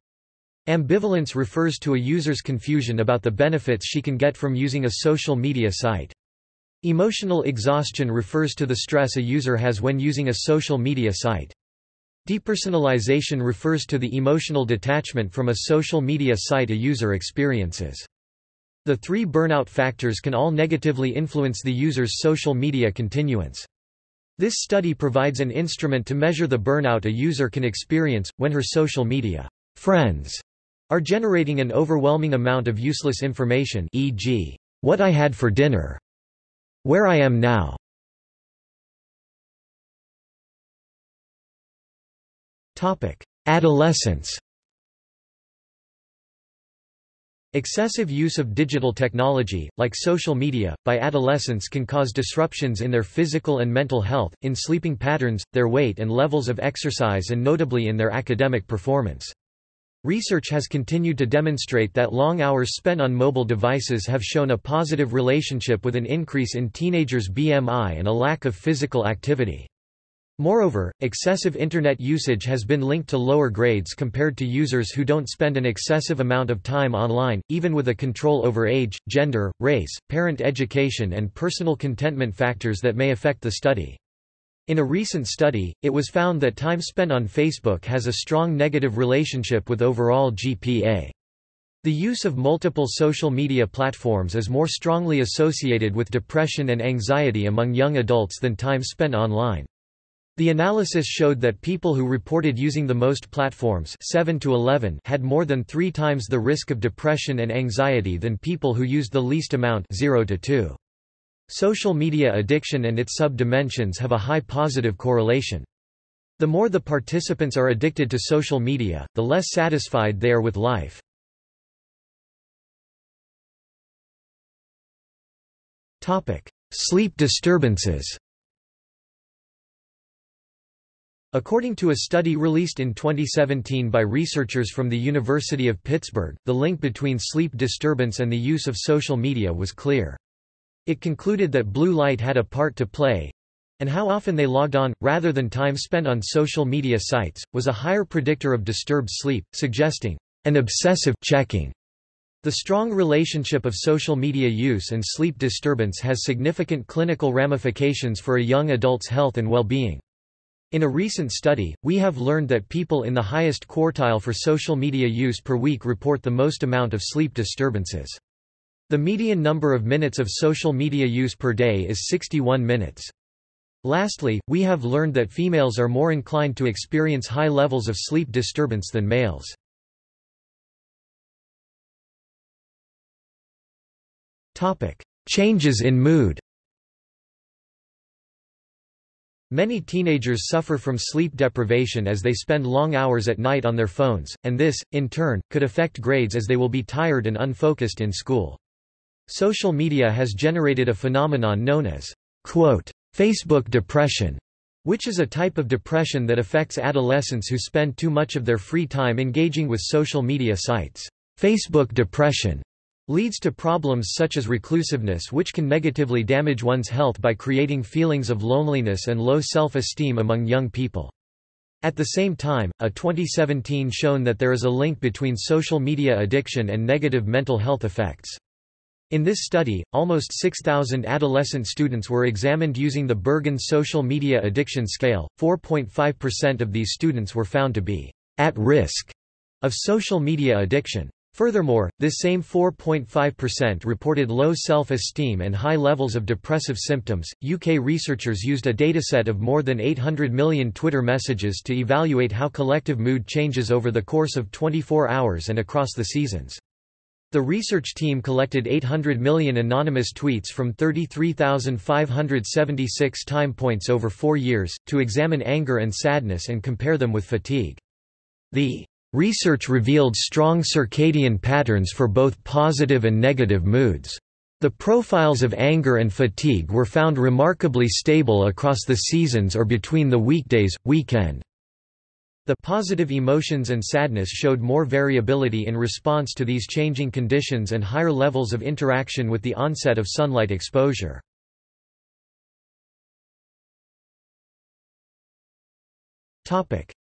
Ambivalence refers to a user's confusion about the benefits she can get from using a social media site. Emotional exhaustion refers to the stress a user has when using a social media site. Depersonalization refers to the emotional detachment from a social media site a user experiences. The three burnout factors can all negatively influence the user's social media continuance. This study provides an instrument to measure the burnout a user can experience, when her social media friends are generating an overwhelming amount of useless information e.g., what I had for dinner, where I am now. Adolescence Excessive use of digital technology, like social media, by adolescents can cause disruptions in their physical and mental health, in sleeping patterns, their weight and levels of exercise and notably in their academic performance. Research has continued to demonstrate that long hours spent on mobile devices have shown a positive relationship with an increase in teenagers' BMI and a lack of physical activity. Moreover, excessive Internet usage has been linked to lower grades compared to users who don't spend an excessive amount of time online, even with a control over age, gender, race, parent education and personal contentment factors that may affect the study. In a recent study, it was found that time spent on Facebook has a strong negative relationship with overall GPA. The use of multiple social media platforms is more strongly associated with depression and anxiety among young adults than time spent online. The analysis showed that people who reported using the most platforms 7 to 11 had more than three times the risk of depression and anxiety than people who used the least amount 0 to 2. Social media addiction and its sub-dimensions have a high positive correlation. The more the participants are addicted to social media, the less satisfied they are with life. Sleep disturbances According to a study released in 2017 by researchers from the University of Pittsburgh, the link between sleep disturbance and the use of social media was clear. It concluded that blue light had a part to play, and how often they logged on, rather than time spent on social media sites, was a higher predictor of disturbed sleep, suggesting an obsessive checking. The strong relationship of social media use and sleep disturbance has significant clinical ramifications for a young adult's health and well-being. In a recent study, we have learned that people in the highest quartile for social media use per week report the most amount of sleep disturbances. The median number of minutes of social media use per day is 61 minutes. Lastly, we have learned that females are more inclined to experience high levels of sleep disturbance than males. Changes in mood Many teenagers suffer from sleep deprivation as they spend long hours at night on their phones, and this, in turn, could affect grades as they will be tired and unfocused in school. Social media has generated a phenomenon known as quote, Facebook depression, which is a type of depression that affects adolescents who spend too much of their free time engaging with social media sites. Facebook depression leads to problems such as reclusiveness which can negatively damage one's health by creating feelings of loneliness and low self-esteem among young people. At the same time, a 2017 shown that there is a link between social media addiction and negative mental health effects. In this study, almost 6,000 adolescent students were examined using the Bergen Social Media Addiction Scale. 4.5% of these students were found to be at risk of social media addiction. Furthermore, this same 4.5% reported low self-esteem and high levels of depressive symptoms. UK researchers used a dataset of more than 800 million Twitter messages to evaluate how collective mood changes over the course of 24 hours and across the seasons. The research team collected 800 million anonymous tweets from 33,576 time points over four years, to examine anger and sadness and compare them with fatigue. The Research revealed strong circadian patterns for both positive and negative moods. The profiles of anger and fatigue were found remarkably stable across the seasons or between the weekdays, weekend. The positive emotions and sadness showed more variability in response to these changing conditions and higher levels of interaction with the onset of sunlight exposure.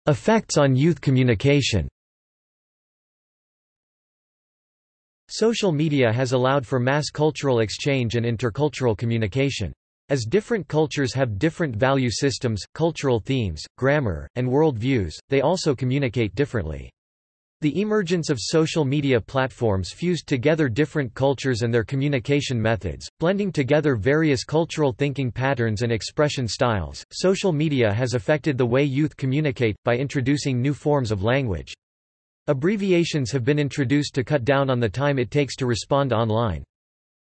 Effects on youth communication Social media has allowed for mass cultural exchange and intercultural communication. As different cultures have different value systems, cultural themes, grammar, and world views, they also communicate differently. The emergence of social media platforms fused together different cultures and their communication methods, blending together various cultural thinking patterns and expression styles. Social media has affected the way youth communicate, by introducing new forms of language. Abbreviations have been introduced to cut down on the time it takes to respond online.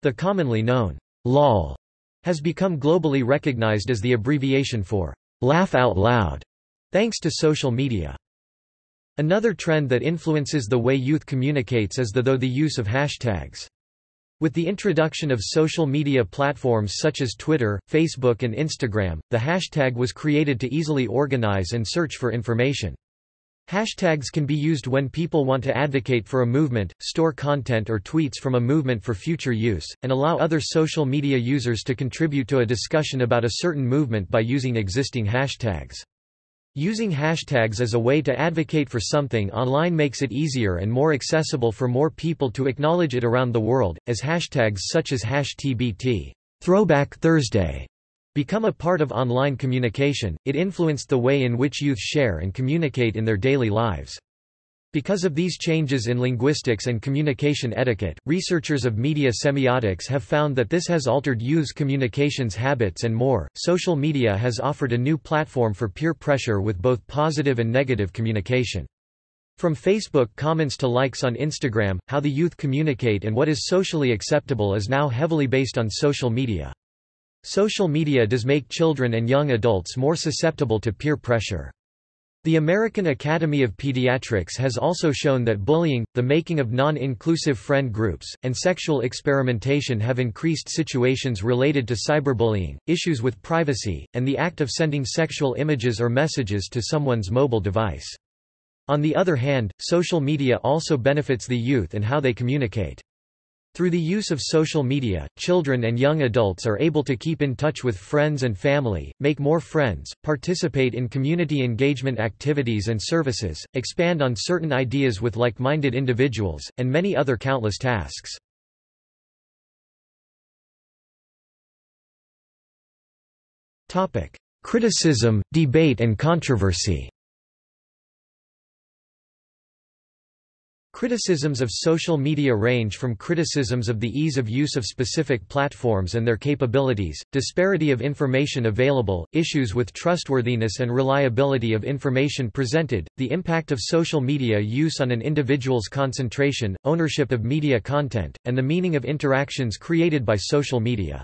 The commonly known LOL has become globally recognized as the abbreviation for laugh out loud, thanks to social media. Another trend that influences the way youth communicates is the though the use of hashtags. With the introduction of social media platforms such as Twitter, Facebook and Instagram, the hashtag was created to easily organize and search for information. Hashtags can be used when people want to advocate for a movement, store content or tweets from a movement for future use, and allow other social media users to contribute to a discussion about a certain movement by using existing hashtags. Using hashtags as a way to advocate for something online makes it easier and more accessible for more people to acknowledge it around the world, as hashtags such as #TBT Throwback Thursday become a part of online communication. It influenced the way in which youth share and communicate in their daily lives. Because of these changes in linguistics and communication etiquette, researchers of media semiotics have found that this has altered youth's communications habits and more. Social media has offered a new platform for peer pressure with both positive and negative communication. From Facebook comments to likes on Instagram, how the youth communicate and what is socially acceptable is now heavily based on social media. Social media does make children and young adults more susceptible to peer pressure. The American Academy of Pediatrics has also shown that bullying, the making of non-inclusive friend groups, and sexual experimentation have increased situations related to cyberbullying, issues with privacy, and the act of sending sexual images or messages to someone's mobile device. On the other hand, social media also benefits the youth and how they communicate. Through the use of social media, children and young adults are able to keep in touch with friends and family, make more friends, participate in community engagement activities and services, expand on certain ideas with like-minded individuals, and many other countless tasks. Criticism, debate and controversy Criticisms of social media range from criticisms of the ease of use of specific platforms and their capabilities, disparity of information available, issues with trustworthiness and reliability of information presented, the impact of social media use on an individual's concentration, ownership of media content, and the meaning of interactions created by social media.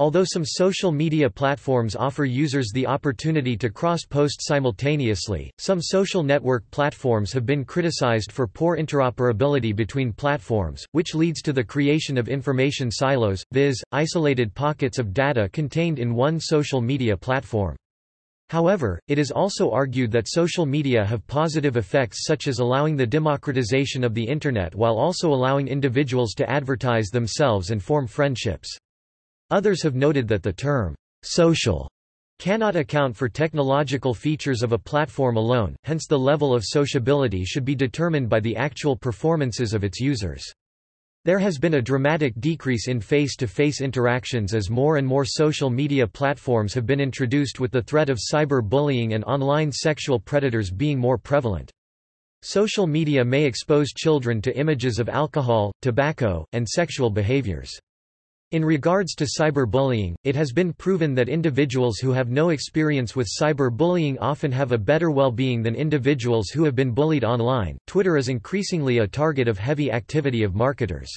Although some social media platforms offer users the opportunity to cross-post simultaneously, some social network platforms have been criticized for poor interoperability between platforms, which leads to the creation of information silos, viz., isolated pockets of data contained in one social media platform. However, it is also argued that social media have positive effects such as allowing the democratization of the Internet while also allowing individuals to advertise themselves and form friendships. Others have noted that the term, social, cannot account for technological features of a platform alone, hence the level of sociability should be determined by the actual performances of its users. There has been a dramatic decrease in face-to-face -face interactions as more and more social media platforms have been introduced with the threat of cyber-bullying and online sexual predators being more prevalent. Social media may expose children to images of alcohol, tobacco, and sexual behaviors. In regards to cyberbullying, it has been proven that individuals who have no experience with cyberbullying often have a better well-being than individuals who have been bullied online. Twitter is increasingly a target of heavy activity of marketers.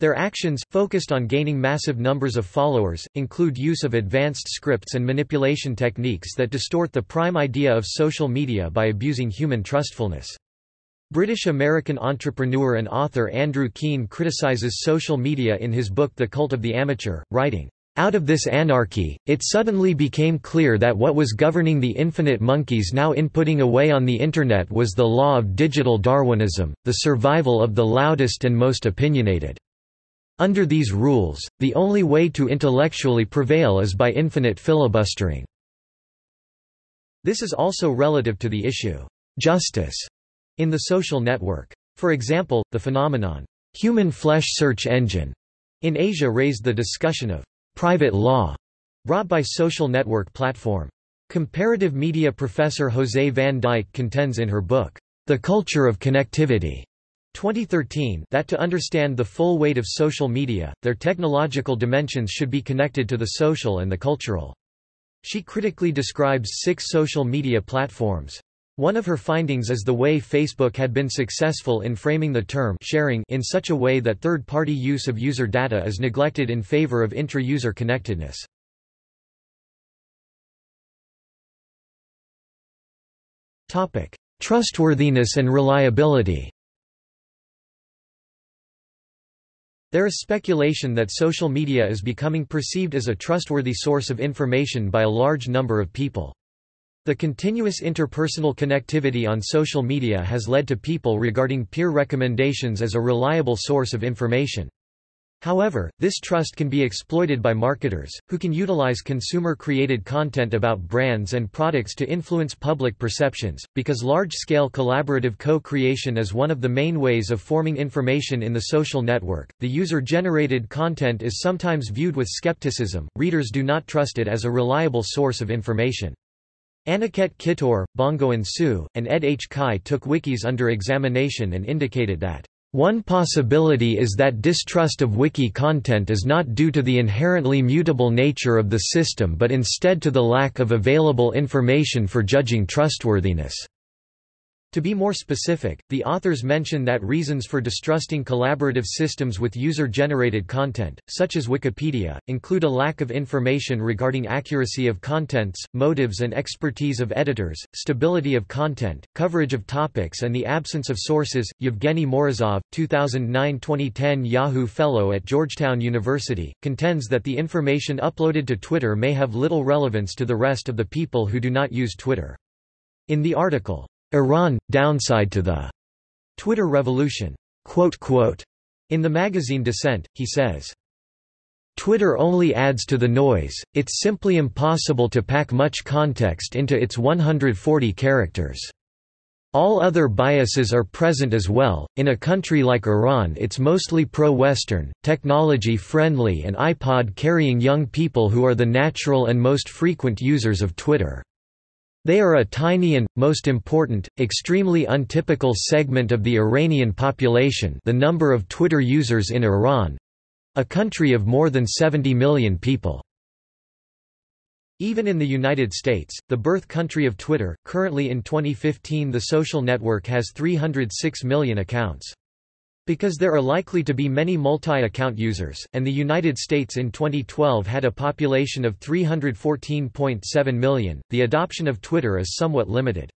Their actions, focused on gaining massive numbers of followers, include use of advanced scripts and manipulation techniques that distort the prime idea of social media by abusing human trustfulness. British-American entrepreneur and author Andrew Keen criticizes social media in his book The Cult of the Amateur, writing, out of this anarchy, it suddenly became clear that what was governing the infinite monkeys now inputting away on the Internet was the law of digital Darwinism, the survival of the loudest and most opinionated. Under these rules, the only way to intellectually prevail is by infinite filibustering. This is also relative to the issue, justice, in the social network. For example, the phenomenon, human flesh search engine, in Asia raised the discussion of private law brought by social network platform. Comparative media professor Jose van Dijck contends in her book, The Culture of Connectivity, 2013 that to understand the full weight of social media, their technological dimensions should be connected to the social and the cultural. She critically describes six social media platforms. One of her findings is the way Facebook had been successful in framing the term sharing in such a way that third-party use of user data is neglected in favor of intra-user connectedness. Topic: trustworthiness and reliability. There is speculation that social media is becoming perceived as a trustworthy source of information by a large number of people. The continuous interpersonal connectivity on social media has led to people regarding peer recommendations as a reliable source of information. However, this trust can be exploited by marketers, who can utilize consumer-created content about brands and products to influence public perceptions. Because large-scale collaborative co-creation is one of the main ways of forming information in the social network, the user-generated content is sometimes viewed with skepticism. Readers do not trust it as a reliable source of information. Aniket Kittur, Bongwon Suh, and Ed H. Chi took wikis under examination and indicated that one possibility is that distrust of wiki content is not due to the inherently mutable nature of the system but instead to the lack of available information for judging trustworthiness. To be more specific, the authors mention that reasons for distrusting collaborative systems with user-generated content, such as Wikipedia, include a lack of information regarding accuracy of contents, motives and expertise of editors, stability of content, coverage of topics and the absence of sources. Yevgeny Morozov, 2009-2010 Yahoo Fellow at Georgetown University, contends that the information uploaded to Twitter may have little relevance to the rest of the people who do not use Twitter. In the article, Iran, downside to the Twitter revolution. In the magazine Dissent, he says, Twitter only adds to the noise, it's simply impossible to pack much context into its 140 characters. All other biases are present as well. In a country like Iran, it's mostly pro Western, technology friendly, and iPod carrying young people who are the natural and most frequent users of Twitter. They are a tiny and, most important, extremely untypical segment of the Iranian population the number of Twitter users in Iran—a country of more than 70 million people. Even in the United States, the birth country of Twitter, currently in 2015 the social network has 306 million accounts. Because there are likely to be many multi-account users, and the United States in 2012 had a population of 314.7 million, the adoption of Twitter is somewhat limited.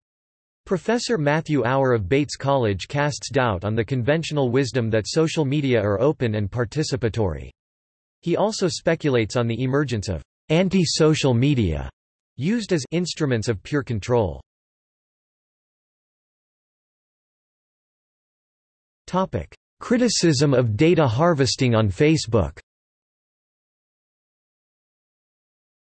Professor Matthew Auer of Bates College casts doubt on the conventional wisdom that social media are open and participatory. He also speculates on the emergence of anti-social media used as instruments of pure control. Topic: Criticism of data harvesting on Facebook.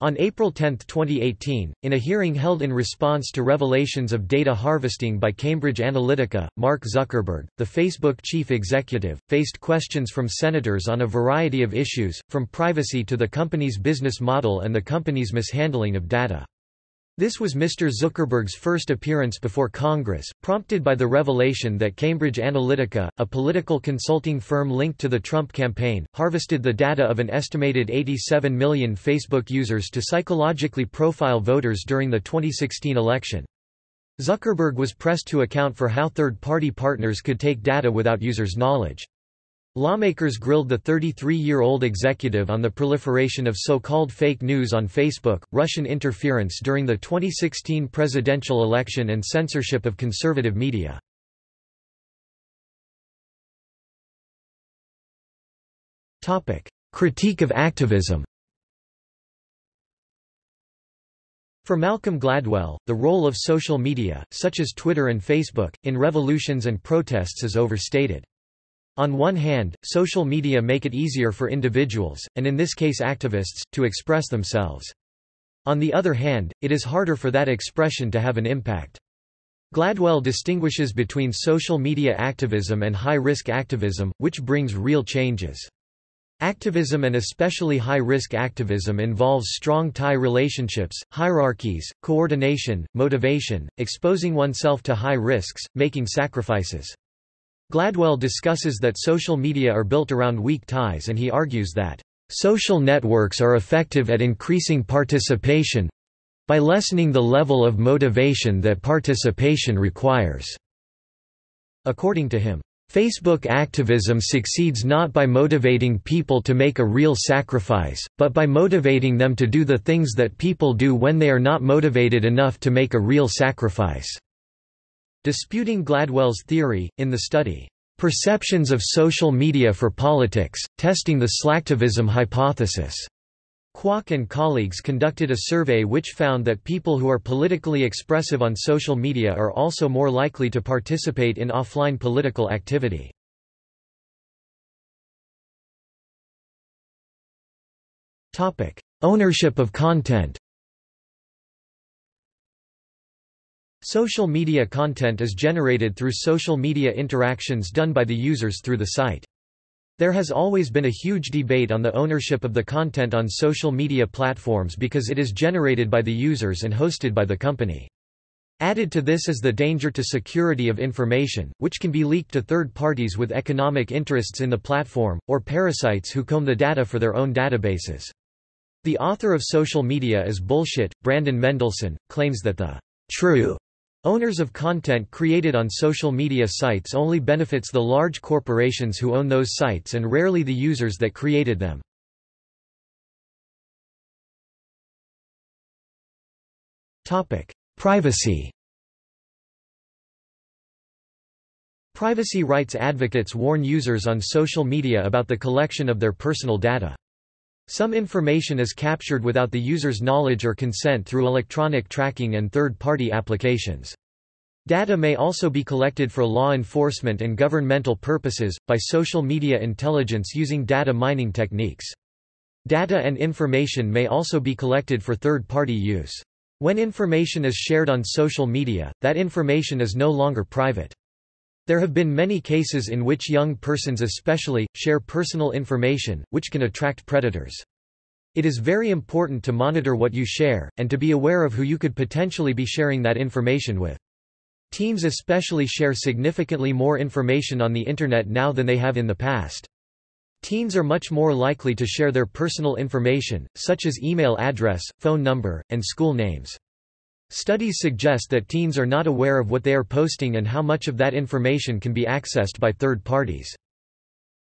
On April 10, 2018, in a hearing held in response to revelations of data harvesting by Cambridge Analytica, Mark Zuckerberg, the Facebook chief executive, faced questions from senators on a variety of issues, from privacy to the company's business model and the company's mishandling of data. This was Mr. Zuckerberg's first appearance before Congress, prompted by the revelation that Cambridge Analytica, a political consulting firm linked to the Trump campaign, harvested the data of an estimated 87 million Facebook users to psychologically profile voters during the 2016 election. Zuckerberg was pressed to account for how third-party partners could take data without users' knowledge. Lawmakers grilled the 33-year-old executive on the proliferation of so-called fake news on Facebook, Russian interference during the 2016 presidential election and censorship of conservative media. Critique of activism For Malcolm Gladwell, the role of social media, such as Twitter and Facebook, in revolutions and protests is overstated. On one hand, social media make it easier for individuals, and in this case activists, to express themselves. On the other hand, it is harder for that expression to have an impact. Gladwell distinguishes between social media activism and high-risk activism, which brings real changes. Activism and especially high-risk activism involves strong tie relationships, hierarchies, coordination, motivation, exposing oneself to high risks, making sacrifices. Gladwell discusses that social media are built around weak ties and he argues that, "...social networks are effective at increasing participation by lessening the level of motivation that participation requires." According to him, Facebook activism succeeds not by motivating people to make a real sacrifice, but by motivating them to do the things that people do when they are not motivated enough to make a real sacrifice. Disputing Gladwell's theory, in the study, "'Perceptions of Social Media for Politics, Testing the Slacktivism Hypothesis' Kwok and colleagues conducted a survey which found that people who are politically expressive on social media are also more likely to participate in offline political activity. Ownership of content Social media content is generated through social media interactions done by the users through the site. There has always been a huge debate on the ownership of the content on social media platforms because it is generated by the users and hosted by the company. Added to this is the danger to security of information, which can be leaked to third parties with economic interests in the platform, or parasites who comb the data for their own databases. The author of Social Media is Bullshit, Brandon Mendelson, claims that the true Owners of content created on social media sites only benefits the large corporations who own those sites and rarely the users that created them. Privacy Privacy rights advocates warn users on social media about the collection of their personal data. Some information is captured without the user's knowledge or consent through electronic tracking and third-party applications. Data may also be collected for law enforcement and governmental purposes, by social media intelligence using data mining techniques. Data and information may also be collected for third-party use. When information is shared on social media, that information is no longer private. There have been many cases in which young persons especially, share personal information, which can attract predators. It is very important to monitor what you share, and to be aware of who you could potentially be sharing that information with. Teens especially share significantly more information on the Internet now than they have in the past. Teens are much more likely to share their personal information, such as email address, phone number, and school names. Studies suggest that teens are not aware of what they are posting and how much of that information can be accessed by third parties.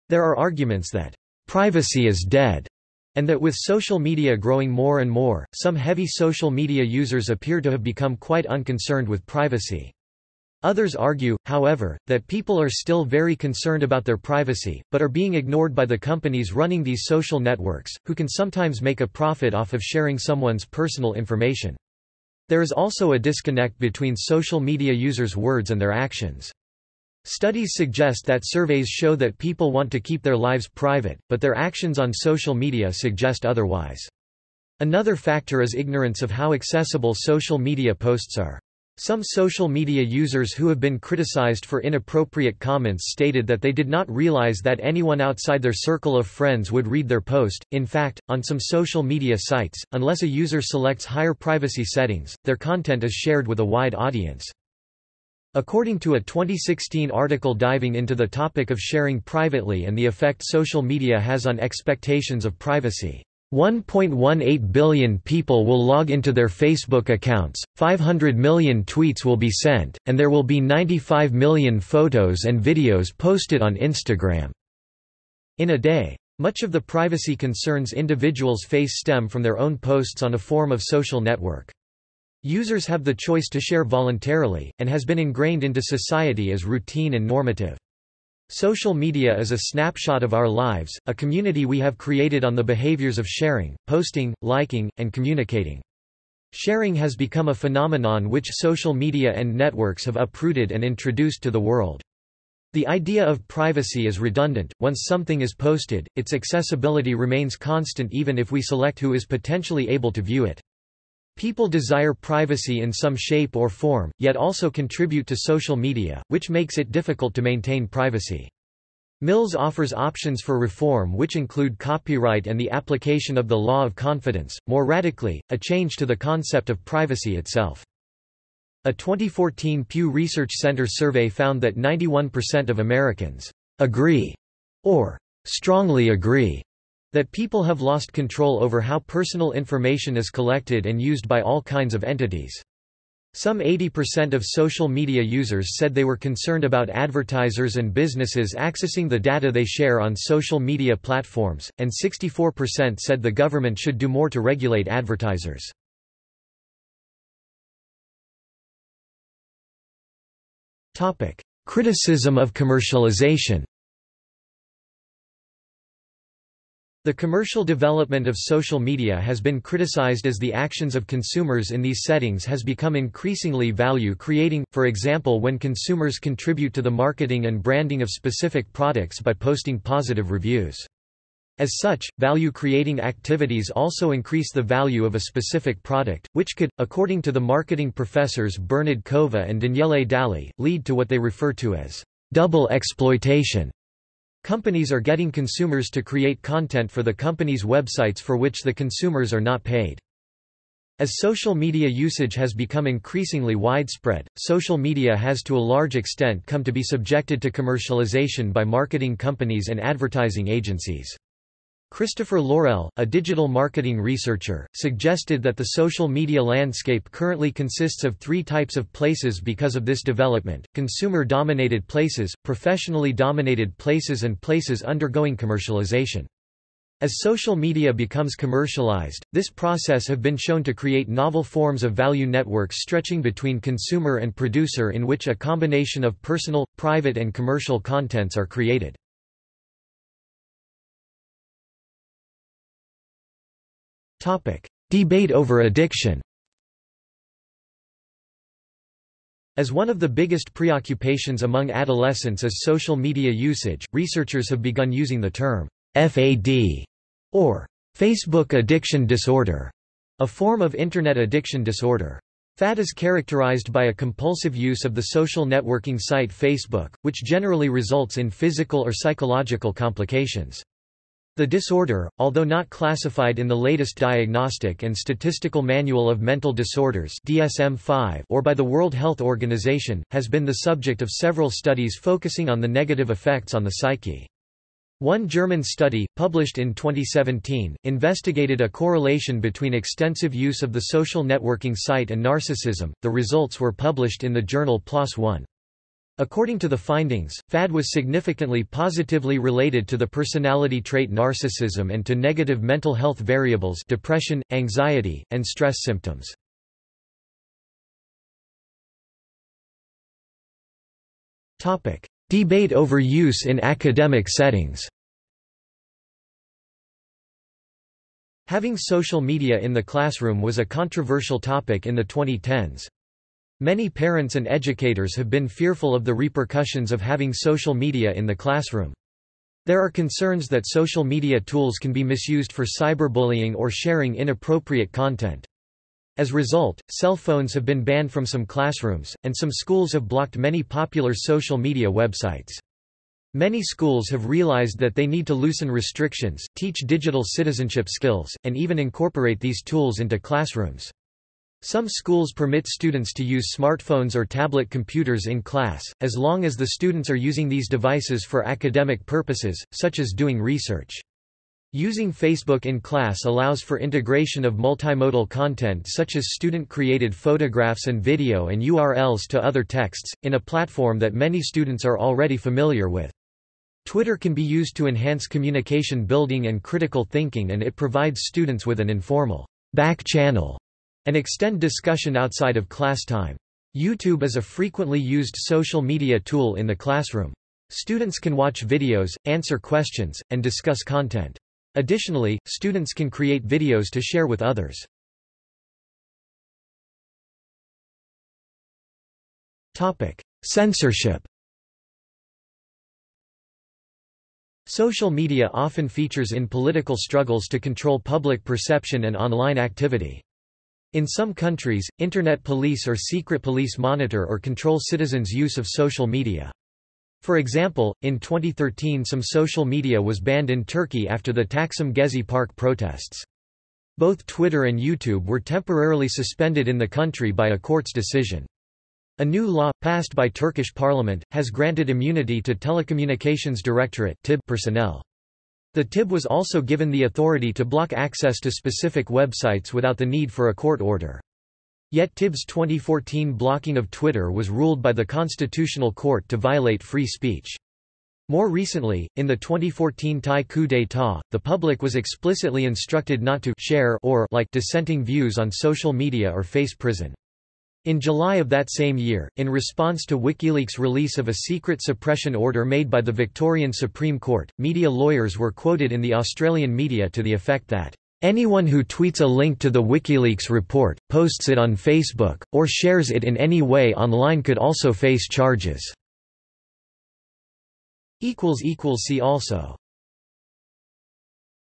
There are arguments that privacy is dead and that with social media growing more and more, some heavy social media users appear to have become quite unconcerned with privacy. Others argue, however, that people are still very concerned about their privacy, but are being ignored by the companies running these social networks, who can sometimes make a profit off of sharing someone's personal information. There is also a disconnect between social media users' words and their actions. Studies suggest that surveys show that people want to keep their lives private, but their actions on social media suggest otherwise. Another factor is ignorance of how accessible social media posts are. Some social media users who have been criticized for inappropriate comments stated that they did not realize that anyone outside their circle of friends would read their post. In fact, on some social media sites, unless a user selects higher privacy settings, their content is shared with a wide audience. According to a 2016 article diving into the topic of sharing privately and the effect social media has on expectations of privacy, 1.18 billion people will log into their Facebook accounts, 500 million tweets will be sent, and there will be 95 million photos and videos posted on Instagram. In a day. Much of the privacy concerns individuals face stem from their own posts on a form of social network. Users have the choice to share voluntarily, and has been ingrained into society as routine and normative. Social media is a snapshot of our lives, a community we have created on the behaviors of sharing, posting, liking, and communicating. Sharing has become a phenomenon which social media and networks have uprooted and introduced to the world. The idea of privacy is redundant, once something is posted, its accessibility remains constant even if we select who is potentially able to view it. People desire privacy in some shape or form, yet also contribute to social media, which makes it difficult to maintain privacy. Mills offers options for reform which include copyright and the application of the law of confidence, more radically, a change to the concept of privacy itself. A 2014 Pew Research Center survey found that 91% of Americans agree or strongly agree that people have lost control over how personal information is collected and used by all kinds of entities. Some 80% of social media users said they were concerned about advertisers and businesses accessing the data they share on social media platforms, and 64% said the government should do more to regulate advertisers. Criticism of commercialization The commercial development of social media has been criticized as the actions of consumers in these settings has become increasingly value-creating, for example when consumers contribute to the marketing and branding of specific products by posting positive reviews. As such, value-creating activities also increase the value of a specific product, which could, according to the marketing professors Bernard Cova and Daniele Dalli, lead to what they refer to as double exploitation. Companies are getting consumers to create content for the company's websites for which the consumers are not paid. As social media usage has become increasingly widespread, social media has to a large extent come to be subjected to commercialization by marketing companies and advertising agencies. Christofer Laurell, a digital marketing researcher, suggested that the social media landscape currently consists of three types of places because of this development, consumer-dominated places, professionally dominated places and places undergoing commercialization. As social media becomes commercialized, this process have been shown to create novel forms of value networks stretching between consumer and producer in which a combination of personal, private and commercial contents are created. Debate over addiction As one of the biggest preoccupations among adolescents is social media usage, researchers have begun using the term FAD or Facebook addiction disorder, a form of Internet addiction disorder. FAD is characterized by a compulsive use of the social networking site Facebook, which generally results in physical or psychological complications. The disorder, although not classified in the latest Diagnostic and Statistical Manual of Mental Disorders DSM-5 or by the World Health Organization, has been the subject of several studies focusing on the negative effects on the psyche. One German study, published in 2017, investigated a correlation between extensive use of the social networking site and narcissism. The results were published in the journal PLOS One. According to the findings, FAD was significantly positively related to the personality trait narcissism and to negative mental health variables depression, anxiety, and stress symptoms. Debate over use in academic settings Having social media in the classroom was a controversial topic in the 2010s. Many parents and educators have been fearful of the repercussions of having social media in the classroom. There are concerns that social media tools can be misused for cyberbullying or sharing inappropriate content. As a result, cell phones have been banned from some classrooms, and some schools have blocked many popular social media websites. Many schools have realized that they need to loosen restrictions, teach digital citizenship skills, and even incorporate these tools into classrooms. Some schools permit students to use smartphones or tablet computers in class, as long as the students are using these devices for academic purposes, such as doing research. Using Facebook in class allows for integration of multimodal content such as student-created photographs and video and URLs to other texts, in a platform that many students are already familiar with. Twitter can be used to enhance communication building and critical thinking and it provides students with an informal back channel and extend discussion outside of class time. YouTube is a frequently used social media tool in the classroom. Students can watch videos, answer questions, and discuss content. Additionally, students can create videos to share with others. Topic: Censorship Social media often features in political struggles to control public perception and online activity. In some countries, Internet police or secret police monitor or control citizens' use of social media. For example, in 2013 some social media was banned in Turkey after the Taksim Gezi Park protests. Both Twitter and YouTube were temporarily suspended in the country by a court's decision. A new law, passed by Turkish parliament, has granted immunity to Telecommunications Directorate personnel. The TIB was also given the authority to block access to specific websites without the need for a court order. Yet TIB's 2014 blocking of Twitter was ruled by the Constitutional Court to violate free speech. More recently, in the 2014 Thai coup d'état, the public was explicitly instructed not to share or like dissenting views on social media or face prison. In July of that same year, in response to WikiLeaks' release of a secret suppression order made by the Victorian Supreme Court, media lawyers were quoted in the Australian media to the effect that, "...anyone who tweets a link to the WikiLeaks report, posts it on Facebook, or shares it in any way online could also face charges." See also